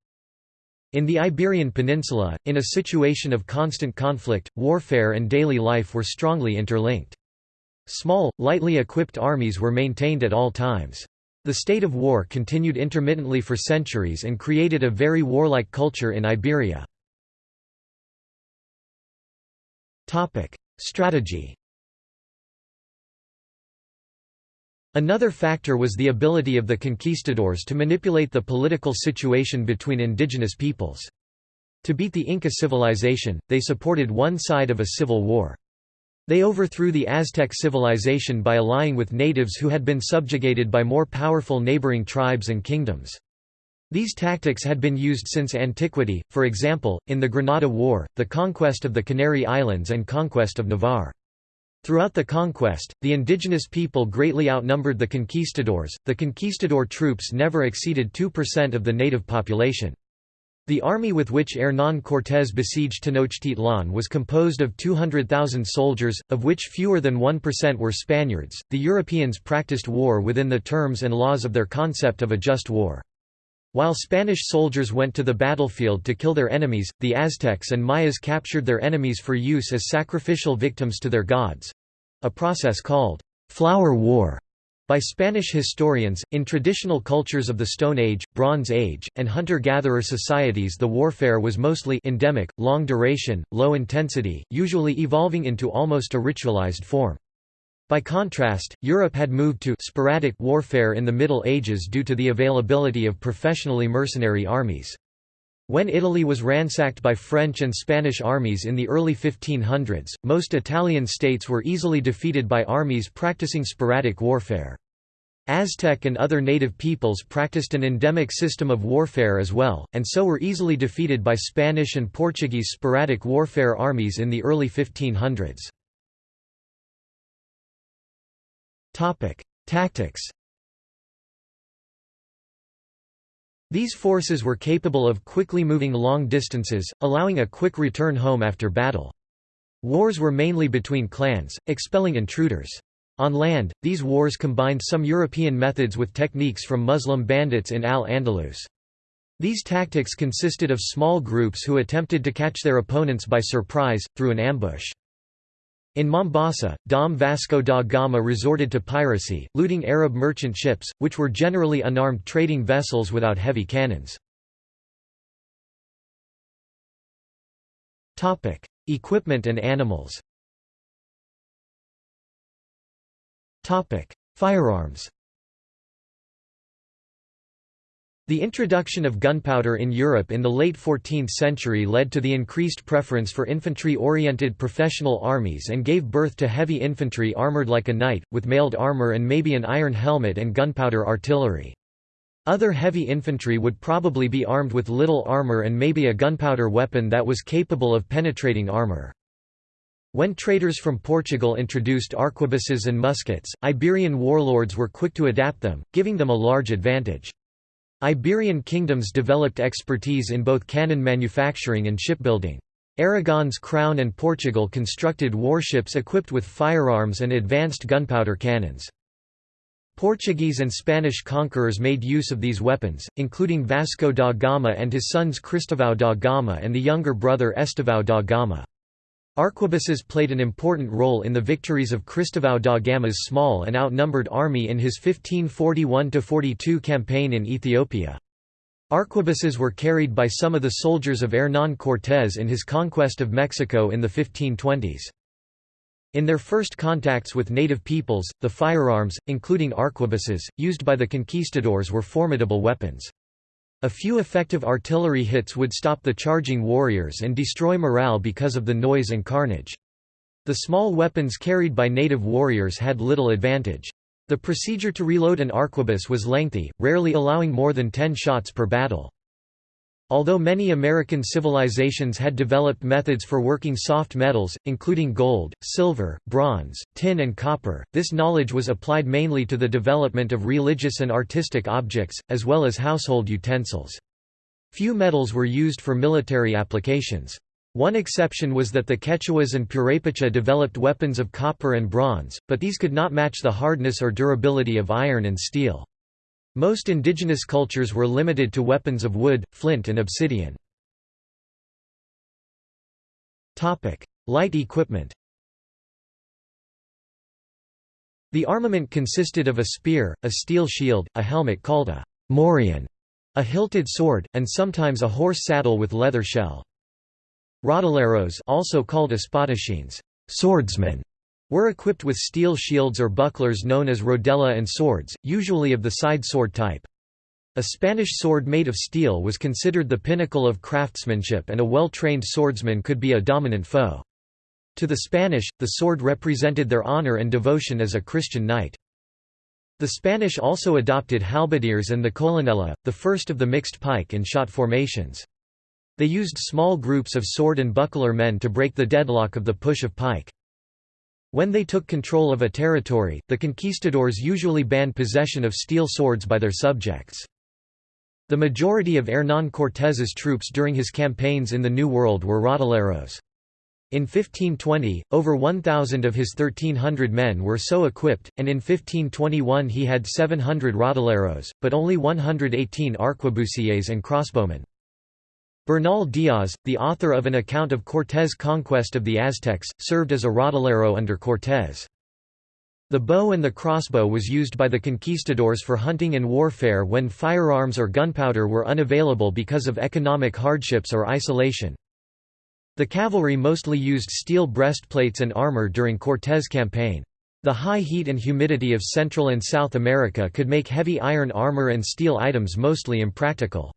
In the Iberian Peninsula, in a situation of constant conflict, warfare and daily life were strongly interlinked. Small, lightly equipped armies were maintained at all times. The state of war continued intermittently for centuries and created a very warlike culture in Iberia. Strategy Another factor was the ability of the conquistadors to manipulate the political situation between indigenous peoples. To beat the Inca civilization, they supported one side of a civil war. They overthrew the Aztec civilization by allying with natives who had been subjugated by more powerful neighboring tribes and kingdoms. These tactics had been used since antiquity, for example, in the Granada War, the conquest of the Canary Islands and conquest of Navarre. Throughout the conquest, the indigenous people greatly outnumbered the conquistadors, the conquistador troops never exceeded 2% of the native population. The army with which Hernán Cortés besieged Tenochtitlan was composed of 200,000 soldiers, of which fewer than 1% were Spaniards. The Europeans practiced war within the terms and laws of their concept of a just war. While Spanish soldiers went to the battlefield to kill their enemies, the Aztecs and Mayas captured their enemies for use as sacrificial victims to their gods a process called flower war By Spanish historians, in traditional cultures of the Stone Age, Bronze Age, and hunter-gatherer societies the warfare was mostly endemic, long duration, low intensity, usually evolving into almost a ritualized form. By contrast, Europe had moved to sporadic warfare in the Middle Ages due to the availability of professionally mercenary armies. When Italy was ransacked by French and Spanish armies in the early 1500s, most Italian states were easily defeated by armies practicing sporadic warfare. Aztec and other native peoples practiced an endemic system of warfare as well, and so were easily defeated by Spanish and Portuguese sporadic warfare armies in the early 1500s. Topic: Tactics. These forces were capable of quickly moving long distances, allowing a quick return home after battle. Wars were mainly between clans, expelling intruders. On land, these wars combined some European methods with techniques from Muslim bandits in Al-Andalus. These tactics consisted of small groups who attempted to catch their opponents by surprise, through an ambush. In Mombasa, Dom Vasco da Gama resorted to piracy, looting Arab merchant ships, which were generally unarmed trading vessels without heavy cannons. Equipment and animals Firearms The introduction of gunpowder in Europe in the late 14th century led to the increased preference for infantry-oriented professional armies and gave birth to heavy infantry armoured like a knight, with mailed armour and maybe an iron helmet and gunpowder artillery. Other heavy infantry would probably be armed with little armour and maybe a gunpowder weapon that was capable of penetrating armour. When traders from Portugal introduced arquebuses and muskets, Iberian warlords were quick to adapt them, giving them a large advantage. Iberian kingdoms developed expertise in both cannon manufacturing and shipbuilding. Aragon's crown and Portugal constructed warships equipped with firearms and advanced gunpowder cannons. Portuguese and Spanish conquerors made use of these weapons, including Vasco da Gama and his sons Cristóvão da Gama and the younger brother Estevão da Gama. Arquebuses played an important role in the victories of Cristóvão da Gama's small and outnumbered army in his 1541–42 campaign in Ethiopia. Arquebuses were carried by some of the soldiers of Hernán Cortés in his conquest of Mexico in the 1520s. In their first contacts with native peoples, the firearms, including arquebuses, used by the conquistadors were formidable weapons. A few effective artillery hits would stop the charging warriors and destroy morale because of the noise and carnage. The small weapons carried by native warriors had little advantage. The procedure to reload an arquebus was lengthy, rarely allowing more than 10 shots per battle. Although many American civilizations had developed methods for working soft metals, including gold, silver, bronze, tin and copper, this knowledge was applied mainly to the development of religious and artistic objects, as well as household utensils. Few metals were used for military applications. One exception was that the Quechuas and Purepecha developed weapons of copper and bronze, but these could not match the hardness or durability of iron and steel. Most indigenous cultures were limited to weapons of wood, flint and obsidian. Light equipment The armament consisted of a spear, a steel shield, a helmet called a morion, a hilted sword, and sometimes a horse saddle with leather shell. Rodeleros also called espadachines, swordsmen, were equipped with steel shields or bucklers known as rodella and swords, usually of the side sword type. A Spanish sword made of steel was considered the pinnacle of craftsmanship and a well-trained swordsman could be a dominant foe. To the Spanish, the sword represented their honor and devotion as a Christian knight. The Spanish also adopted halberdiers and the colonela, the first of the mixed pike and shot formations. They used small groups of sword and buckler men to break the deadlock of the push of pike. When they took control of a territory, the conquistadors usually banned possession of steel swords by their subjects. The majority of Hernán Cortés's troops during his campaigns in the New World were rodeleros. In 1520, over 1,000 of his 1,300 men were so equipped, and in 1521 he had 700 rodeleros, but only 118 arquebusiers and crossbowmen. Bernal Diaz, the author of an account of Cortés' conquest of the Aztecs, served as a rodelero under Cortés. The bow and the crossbow was used by the conquistadors for hunting and warfare when firearms or gunpowder were unavailable because of economic hardships or isolation. The cavalry mostly used steel breastplates and armor during Cortés' campaign. The high heat and humidity of Central and South America could make heavy iron armor and steel items mostly impractical.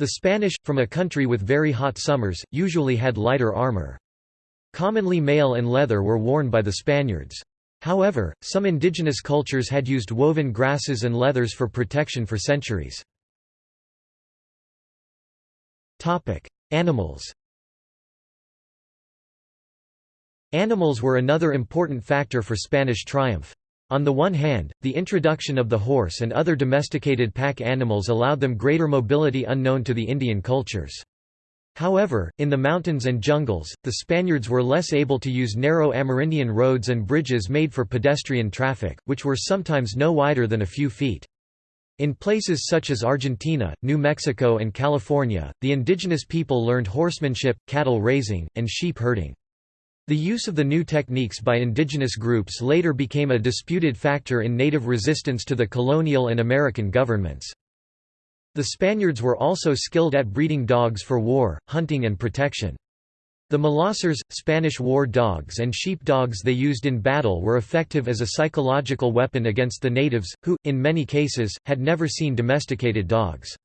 The Spanish, from a country with very hot summers, usually had lighter armor. Commonly mail and leather were worn by the Spaniards. However, some indigenous cultures had used woven grasses and leathers for protection for centuries. Animals Animals were another important factor for Spanish triumph. On the one hand, the introduction of the horse and other domesticated pack animals allowed them greater mobility unknown to the Indian cultures. However, in the mountains and jungles, the Spaniards were less able to use narrow Amerindian roads and bridges made for pedestrian traffic, which were sometimes no wider than a few feet. In places such as Argentina, New Mexico and California, the indigenous people learned horsemanship, cattle raising, and sheep herding. The use of the new techniques by indigenous groups later became a disputed factor in native resistance to the colonial and American governments. The Spaniards were also skilled at breeding dogs for war, hunting and protection. The Molossers, Spanish war dogs and sheep dogs they used in battle were effective as a psychological weapon against the natives, who, in many cases, had never seen domesticated dogs.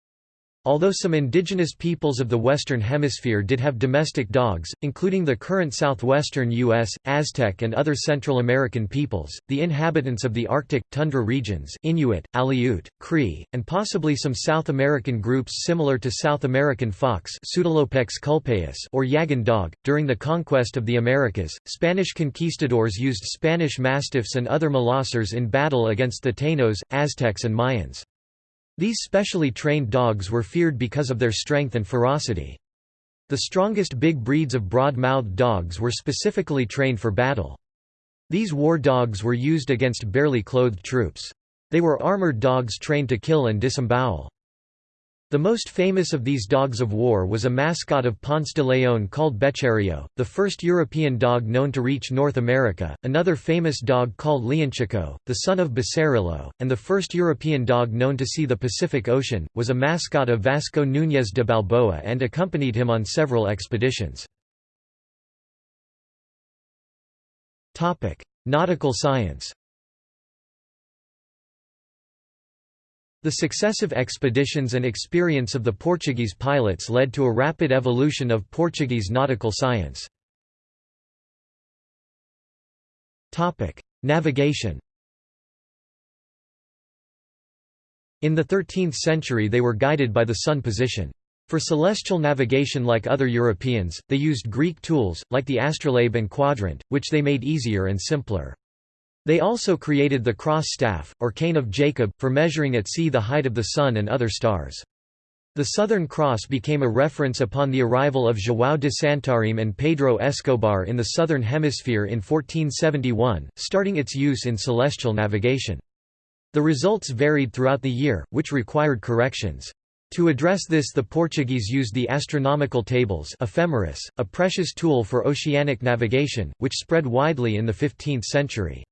Although some indigenous peoples of the Western Hemisphere did have domestic dogs, including the current southwestern U.S., Aztec and other Central American peoples, the inhabitants of the Arctic, tundra regions Inuit, Aleut, Cree, and possibly some South American groups similar to South American fox or Yagan dog. During the conquest of the Americas, Spanish conquistadors used Spanish mastiffs and other molossers in battle against the Taínos, Aztecs and Mayans. These specially trained dogs were feared because of their strength and ferocity. The strongest big breeds of broad-mouthed dogs were specifically trained for battle. These war dogs were used against barely clothed troops. They were armored dogs trained to kill and disembowel. The most famous of these dogs of war was a mascot of Ponce de Leon called Becerrillo, the first European dog known to reach North America, another famous dog called Leonchico, the son of Becerrillo, and the first European dog known to see the Pacific Ocean, was a mascot of Vasco Núñez de Balboa and accompanied him on several expeditions. Nautical science The successive expeditions and experience of the Portuguese pilots led to a rapid evolution of Portuguese nautical science. Navigation In the 13th century they were guided by the sun position. For celestial navigation like other Europeans, they used Greek tools, like the astrolabe and quadrant, which they made easier and simpler. They also created the cross staff, or cane of Jacob, for measuring at sea the height of the Sun and other stars. The Southern Cross became a reference upon the arrival of João de Santarém and Pedro Escobar in the Southern Hemisphere in 1471, starting its use in celestial navigation. The results varied throughout the year, which required corrections. To address this the Portuguese used the astronomical tables ephemeris, a precious tool for oceanic navigation, which spread widely in the 15th century.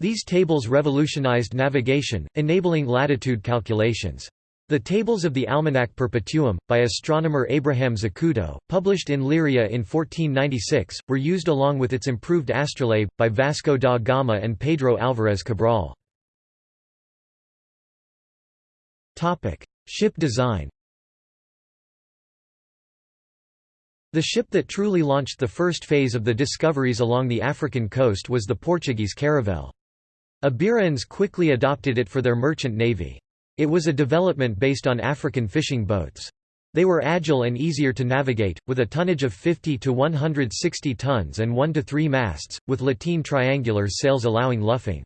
These tables revolutionized navigation, enabling latitude calculations. The Tables of the Almanac Perpetuum, by astronomer Abraham Zacuto, published in Leiria in 1496, were used along with its improved astrolabe, by Vasco da Gama and Pedro Álvarez Cabral. Ship design The ship that truly launched the first phase of the discoveries along the African coast was the Portuguese caravel. Iberians quickly adopted it for their merchant navy. It was a development based on African fishing boats. They were agile and easier to navigate, with a tonnage of 50 to 160 tons and 1 to 3 masts, with lateen triangular sails allowing luffing.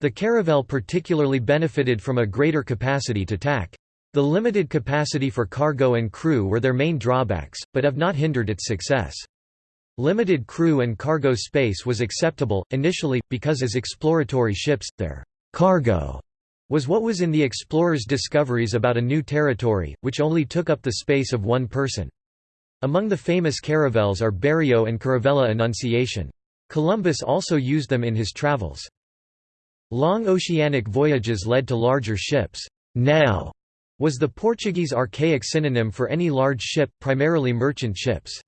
The caravel particularly benefited from a greater capacity to tack. The limited capacity for cargo and crew were their main drawbacks, but have not hindered its success. Limited crew and cargo space was acceptable, initially, because as exploratory ships, their cargo was what was in the explorers' discoveries about a new territory, which only took up the space of one person. Among the famous caravels are Berrio and Caravella Annunciation. Columbus also used them in his travels. Long oceanic voyages led to larger ships. Nau was the Portuguese archaic synonym for any large ship, primarily merchant ships.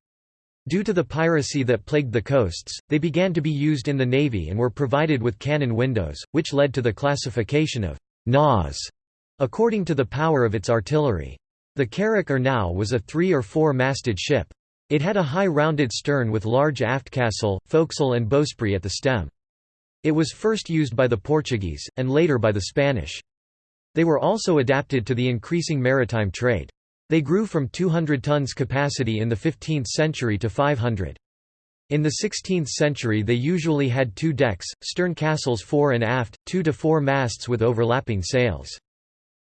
Due to the piracy that plagued the coasts, they began to be used in the navy and were provided with cannon windows, which led to the classification of naus according to the power of its artillery. The carrack or nau was a three- or four-masted ship. It had a high rounded stern with large aftcastle, forecastle and bowsprit at the stem. It was first used by the Portuguese, and later by the Spanish. They were also adapted to the increasing maritime trade. They grew from 200 tons capacity in the 15th century to 500. In the 16th century they usually had two decks, stern castles fore and aft, two to four masts with overlapping sails.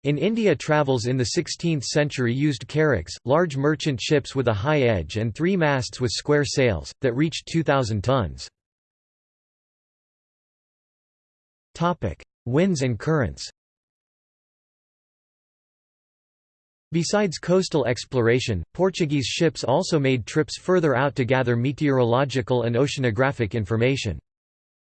In India travels in the 16th century used carracks, large merchant ships with a high edge and three masts with square sails, that reached 2,000 tons. Winds and currents Besides coastal exploration, Portuguese ships also made trips further out to gather meteorological and oceanographic information.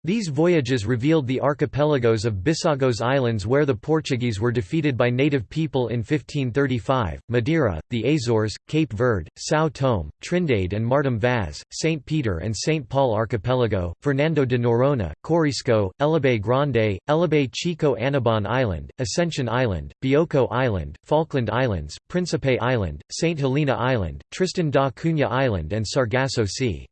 These voyages revealed the archipelagos of Bissagos Islands where the Portuguese were defeated by native people in 1535, Madeira, the Azores, Cape Verde, São Tomé, Trindade and Martim Vaz, St. Peter and St. Paul Archipelago, Fernando de Noronha, Corisco, Elobey Grande, Elobey Chico Annobon Island, Ascension Island, Bioko Island, Falkland Islands, Principe Island, St. Helena Island, Tristan da Cunha Island and Sargasso Sea.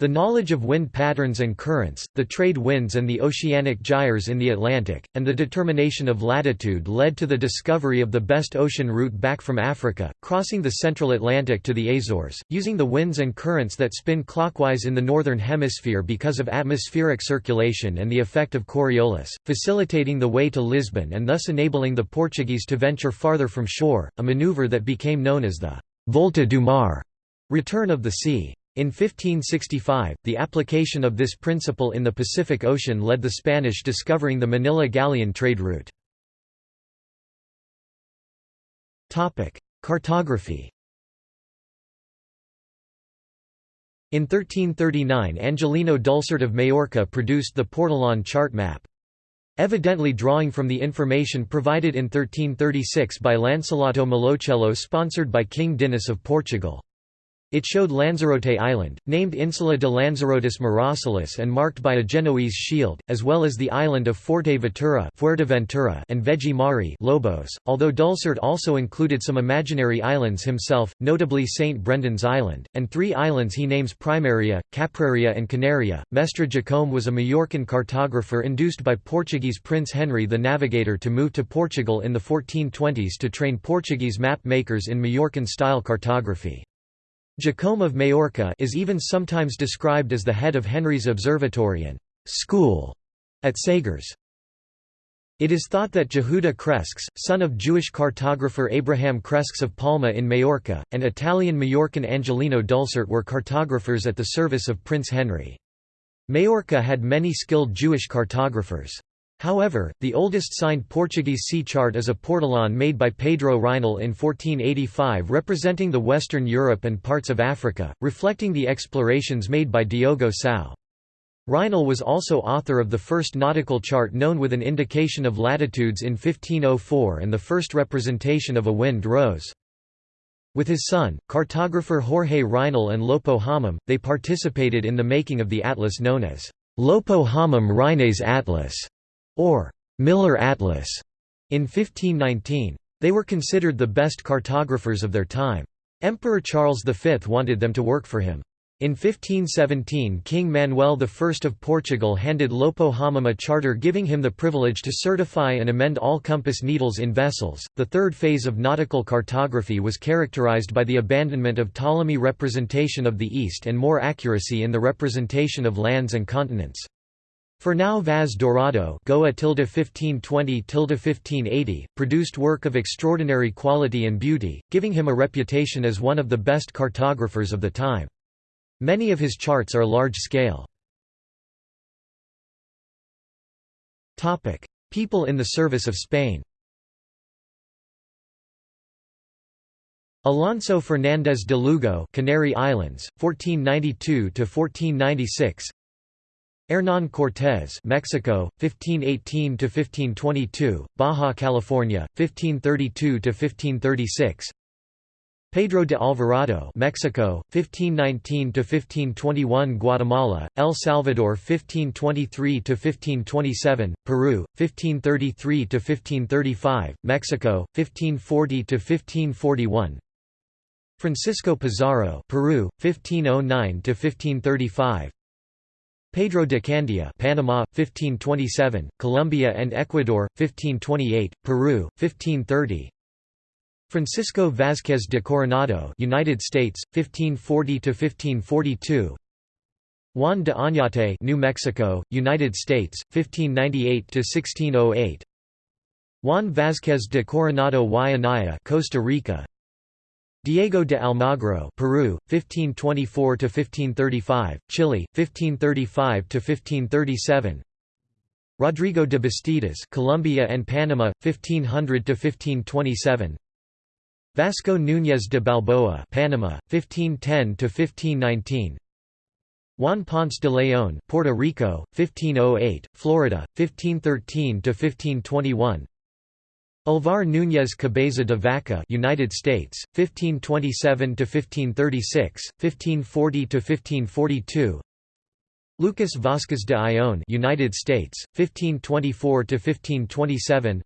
The knowledge of wind patterns and currents, the trade winds and the oceanic gyres in the Atlantic, and the determination of latitude led to the discovery of the best ocean route back from Africa, crossing the central Atlantic to the Azores, using the winds and currents that spin clockwise in the northern hemisphere because of atmospheric circulation and the effect of Coriolis, facilitating the way to Lisbon and thus enabling the Portuguese to venture farther from shore, a maneuver that became known as the Volta do Mar, return of the sea. In 1565, the application of this principle in the Pacific Ocean led the Spanish discovering the Manila galleon trade route. Cartography In 1339 Angelino Dulcert of Majorca produced the Portolan chart map. Evidently drawing from the information provided in 1336 by Lancelotto Malocello sponsored by King Dinis of Portugal. It showed Lanzarote Island, named Insula de Lanzarotis Miracilis and marked by a Genoese shield, as well as the island of Forte Ventura Fuerteventura and Vegi Mari Lobos, although Dulcert also included some imaginary islands himself, notably St. Brendan's Island, and three islands he names Primaria, Capraria and Canaria. Mestre Jacome was a Majorcan cartographer induced by Portuguese Prince Henry the Navigator to move to Portugal in the 1420s to train Portuguese map makers in Majorcan-style cartography. Jacome of Majorca is even sometimes described as the head of Henry's observatory and school at Sagres. It is thought that Jehuda Cresques, son of Jewish cartographer Abraham Cresques of Palma in Majorca, and Italian Majorcan Angelino Dulcert were cartographers at the service of Prince Henry. Majorca had many skilled Jewish cartographers. However, the oldest signed Portuguese sea chart is a portolan made by Pedro Reinl in 1485 representing the Western Europe and parts of Africa, reflecting the explorations made by Diogo Cão. Reinl was also author of the first nautical chart known with an indication of latitudes in 1504 and the first representation of a wind rose. With his son, cartographer Jorge Reinl and Lopo Homem, they participated in the making of the atlas known as Lopo Homem Reinéis Atlas or Miller Atlas in 1519. They were considered the best cartographers of their time. Emperor Charles V wanted them to work for him. In 1517 King Manuel I of Portugal handed Lopo Homem a charter giving him the privilege to certify and amend all compass needles in vessels. The third phase of nautical cartography was characterized by the abandonment of Ptolemy representation of the East and more accuracy in the representation of lands and continents. Fernão Vaz Dourado Goa 1520 1580 produced work of extraordinary quality and beauty, giving him a reputation as one of the best cartographers of the time. Many of his charts are large-scale. People in the service of Spain Alonso Fernández de Lugo Canary Islands, 1492 1496 Hernán Cortés, Mexico, 1518 to 1522, Baja California, 1532 to 1536. Pedro de Alvarado, Mexico, 1519 to 1521, Guatemala, El Salvador, 1523 to 1527, Peru, 1533 to 1535, Mexico, 1540 to 1541. Francisco Pizarro, Peru, 1509 to 1535. Pedro de Candia, Panama, 1527, Colombia and Ecuador, 1528, Peru, 1530. Francisco Vázquez de Coronado, United States, 1540 to 1542. Juan de Oñate, New Mexico, United States, 1598 to 1608. Juan Vázquez de Coronado y Anaya, Costa Rica. Diego de Almagro, Peru, 1524 to 1535, Chile, 1535 to 1537. Rodrigo de Bastidas, Colombia and Panama, 1500 to 1527. Vasco Núñez de Balboa, Panama, 1510 to 1519. Juan Ponce de León, Puerto Rico, 1508, Florida, 1513 to 1521. Alvar Núñez Cabeza de Vaca, United States, 1527 to 1536, 1540 to 1542. Lucas Vasquez de Ayllón, United States, 1524 to 1527.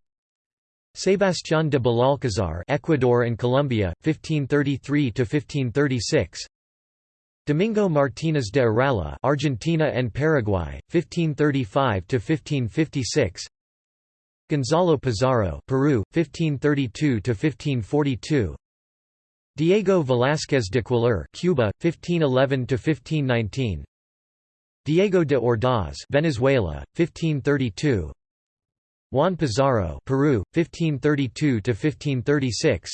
Sebastián de Belalcázar, Ecuador and Colombia, 1533 to 1536. Domingo Martínez de Irala, Argentina and Paraguay, 1535 to 1556. Gonzalo Pizarro, Peru, 1532 to 1542. Diego Velázquez de Cuéllar, Cuba, 1511 to 1519. Diego de Ordaz, Venezuela, 1532. Juan Pizarro, Peru, 1532 to 1536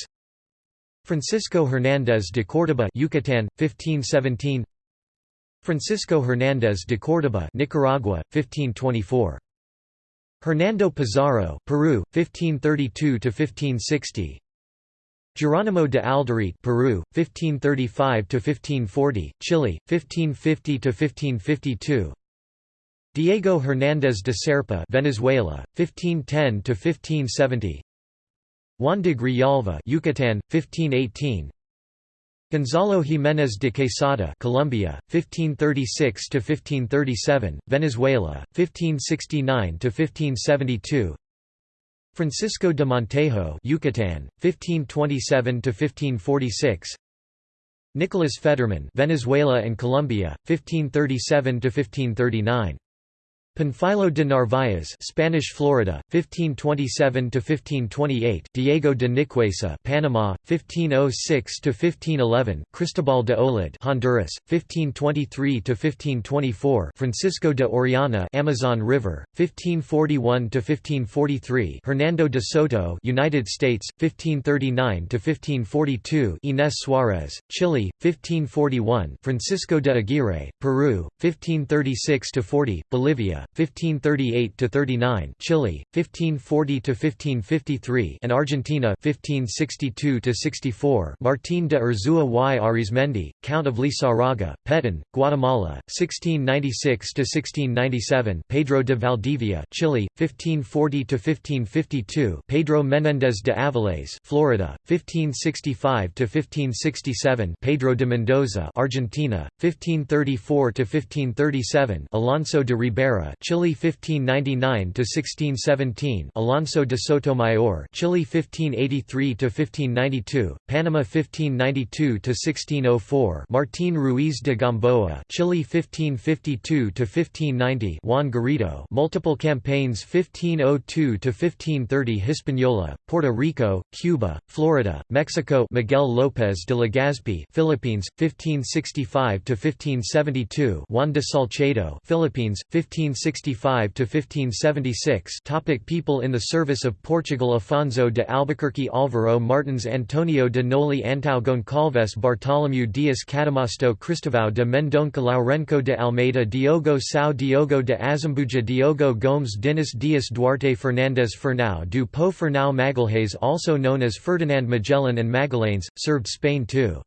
Francisco Hernández de Córdoba Yucatán, 1517 Francisco Hernández de Córdoba Nicaragua, 1524 Hernando Pizarro, Peru, 1532–1560 Geronimo de Alderete Peru, 1535–1540, Chile, 1550–1552 Diego Hernández de Serpa, Venezuela, 1510 to 1570. Juan de Grijalva, Yucatán, 1518. Gonzalo Jiménez de Quesada, Colombia, 1536 to 1537, Venezuela, 1569 to 1572. Francisco de Montejo, Yucatán, 1527 to 1546. Nicolas Federman, Venezuela and Colombia, 1537 to 1539. Panfilo de Narváez, Spanish Florida, 1527 to 1528. Diego de Nicuesa, Panama, 1506 to 1511. Cristobal de Olid, Honduras, 1523 to 1524. Francisco de Orellana, Amazon River, 1541 to 1543. Hernando de Soto, United States, 1539 to 1542. Inés Suarez, Chile, 1541. Francisco de Aguirre, Peru, 1536 to 40. Bolivia, 1538 to 39, Chile, 1540 to 1553, and Argentina, 1562 to 64. Martín de Urzúa y Arizmendi, Count of Lizarraga, Petén, Guatemala, 1696 to 1697. Pedro de Valdivia, Chile, 1540 to 1552. Pedro Menéndez de Avilés, Florida, 1565 to 1567. Pedro de Mendoza, Argentina, 1534 to 1537. Alonso de Ribera, Chile 1599 to 1617, Alonso de Sotomayor, Chile 1583 to 1592, Panama 1592 to 1604, Martín Ruiz de Gamboa, Chile 1552 to 1590, Juan Garrido, multiple campaigns 1502 to 1530, Hispaniola, Puerto Rico, Cuba, Florida, Mexico, Miguel López de Legazpi, Philippines 1565 to 1572, Juan de Salcedo, Philippines 15 1565 to 1576. Topic people in the service of Portugal Afonso de Albuquerque Álvaro Martins Antonio de Noli Antão Goncalves Bartolomeu Dias Cadamosto Cristóvão de Mendonça Lourenco de Almeida Diogo Cão Diogo de Azambuja Diogo Gomes Dinis Dias Duarte Fernandes Fernão do Po Fernão Magalhães also known as Ferdinand Magellan and Magallanes, served Spain too.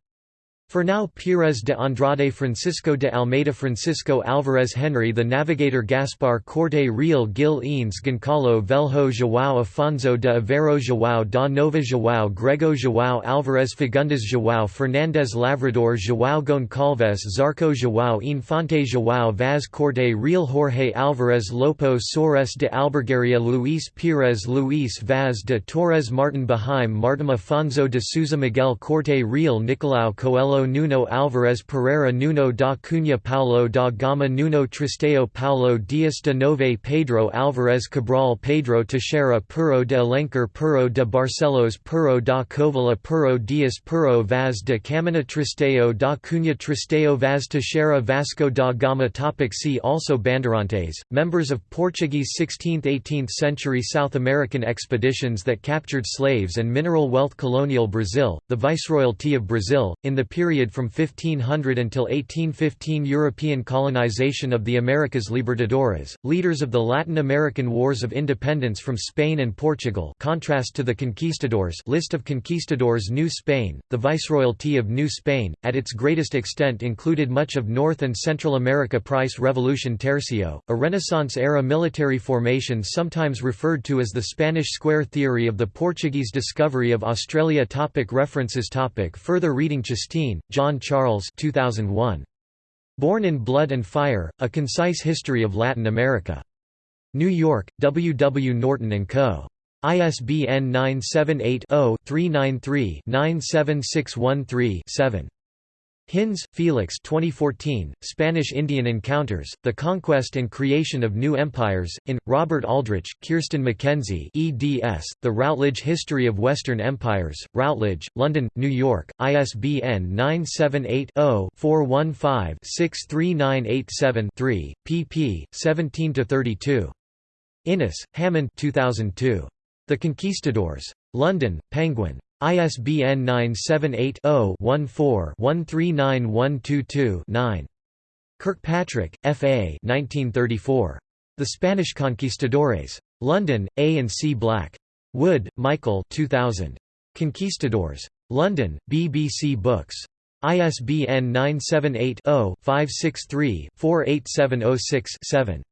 Fernão Pires de Andrade Francisco de Almeida Francisco Alvarez Henry The Navigator Gaspar Corte Real Gil Eanes Goncalo Velho João Afonso de Aveiro João da Nova João Grego João Alvarez Fagundes João Fernandes Lavrador João Goncalves Zarco João Infante João Vaz Corte Real Jorge Alvarez Lopo Soares de Albergaria Luís Pires Luís Vaz de Torres Martin Behaim Martin Afonso de Souza Miguel Corte Real Nicolau Coelho Nuno Álvarez Pereira Nuno da Cunha Paulo da Gama Nuno Tristão Paulo Dias de Novais Pedro Álvarez Cabral Pedro Teixeira Pêro de Alenquer Pêro de Barcelos Pêro da Covilhã Pêro Dias Pêro Vaz de Caminha Tristão da Cunha Tristão Vaz Teixeira Vasco da Gama Topic See also Bandeirantes, members of Portuguese 16th–18th century South American expeditions that captured slaves and mineral wealth Colonial Brazil, the Viceroyalty of Brazil, in the period period from 1500 until 1815 European colonization of the Americas Libertadores, leaders of the Latin American Wars of Independence from Spain and Portugal contrast to the conquistadors list of conquistadors New Spain, the Viceroyalty of New Spain, at its greatest extent included much of North and Central America Price Revolution Tercio, a Renaissance-era military formation sometimes referred to as the Spanish Square Theory of the Portuguese discovery of Australia topic References topic Further reading Chasteen, John Charles 2001. Born in Blood and Fire, A Concise History of Latin America. New York, W. W. Norton & Co. ISBN 978 0 393 97613 7. Hinz, Felix 2014, Spanish Indian Encounters, The Conquest and Creation of New Empires, in, Robert Aldrich, Kirsten Mackenzie eds, The Routledge History of Western Empires, Routledge, London, New York, ISBN 978-0-415-63987-3, pp. 17–32. Innes, Hammond 2002. The Conquistadors. London, Penguin. ISBN 978-0-14-139122-9. Kirkpatrick, F. A. 1934. The Spanish Conquistadores. London, A. and C. Black. Wood, Michael 2000. Conquistadors. London, BBC Books. ISBN 978 0 563 48706 7.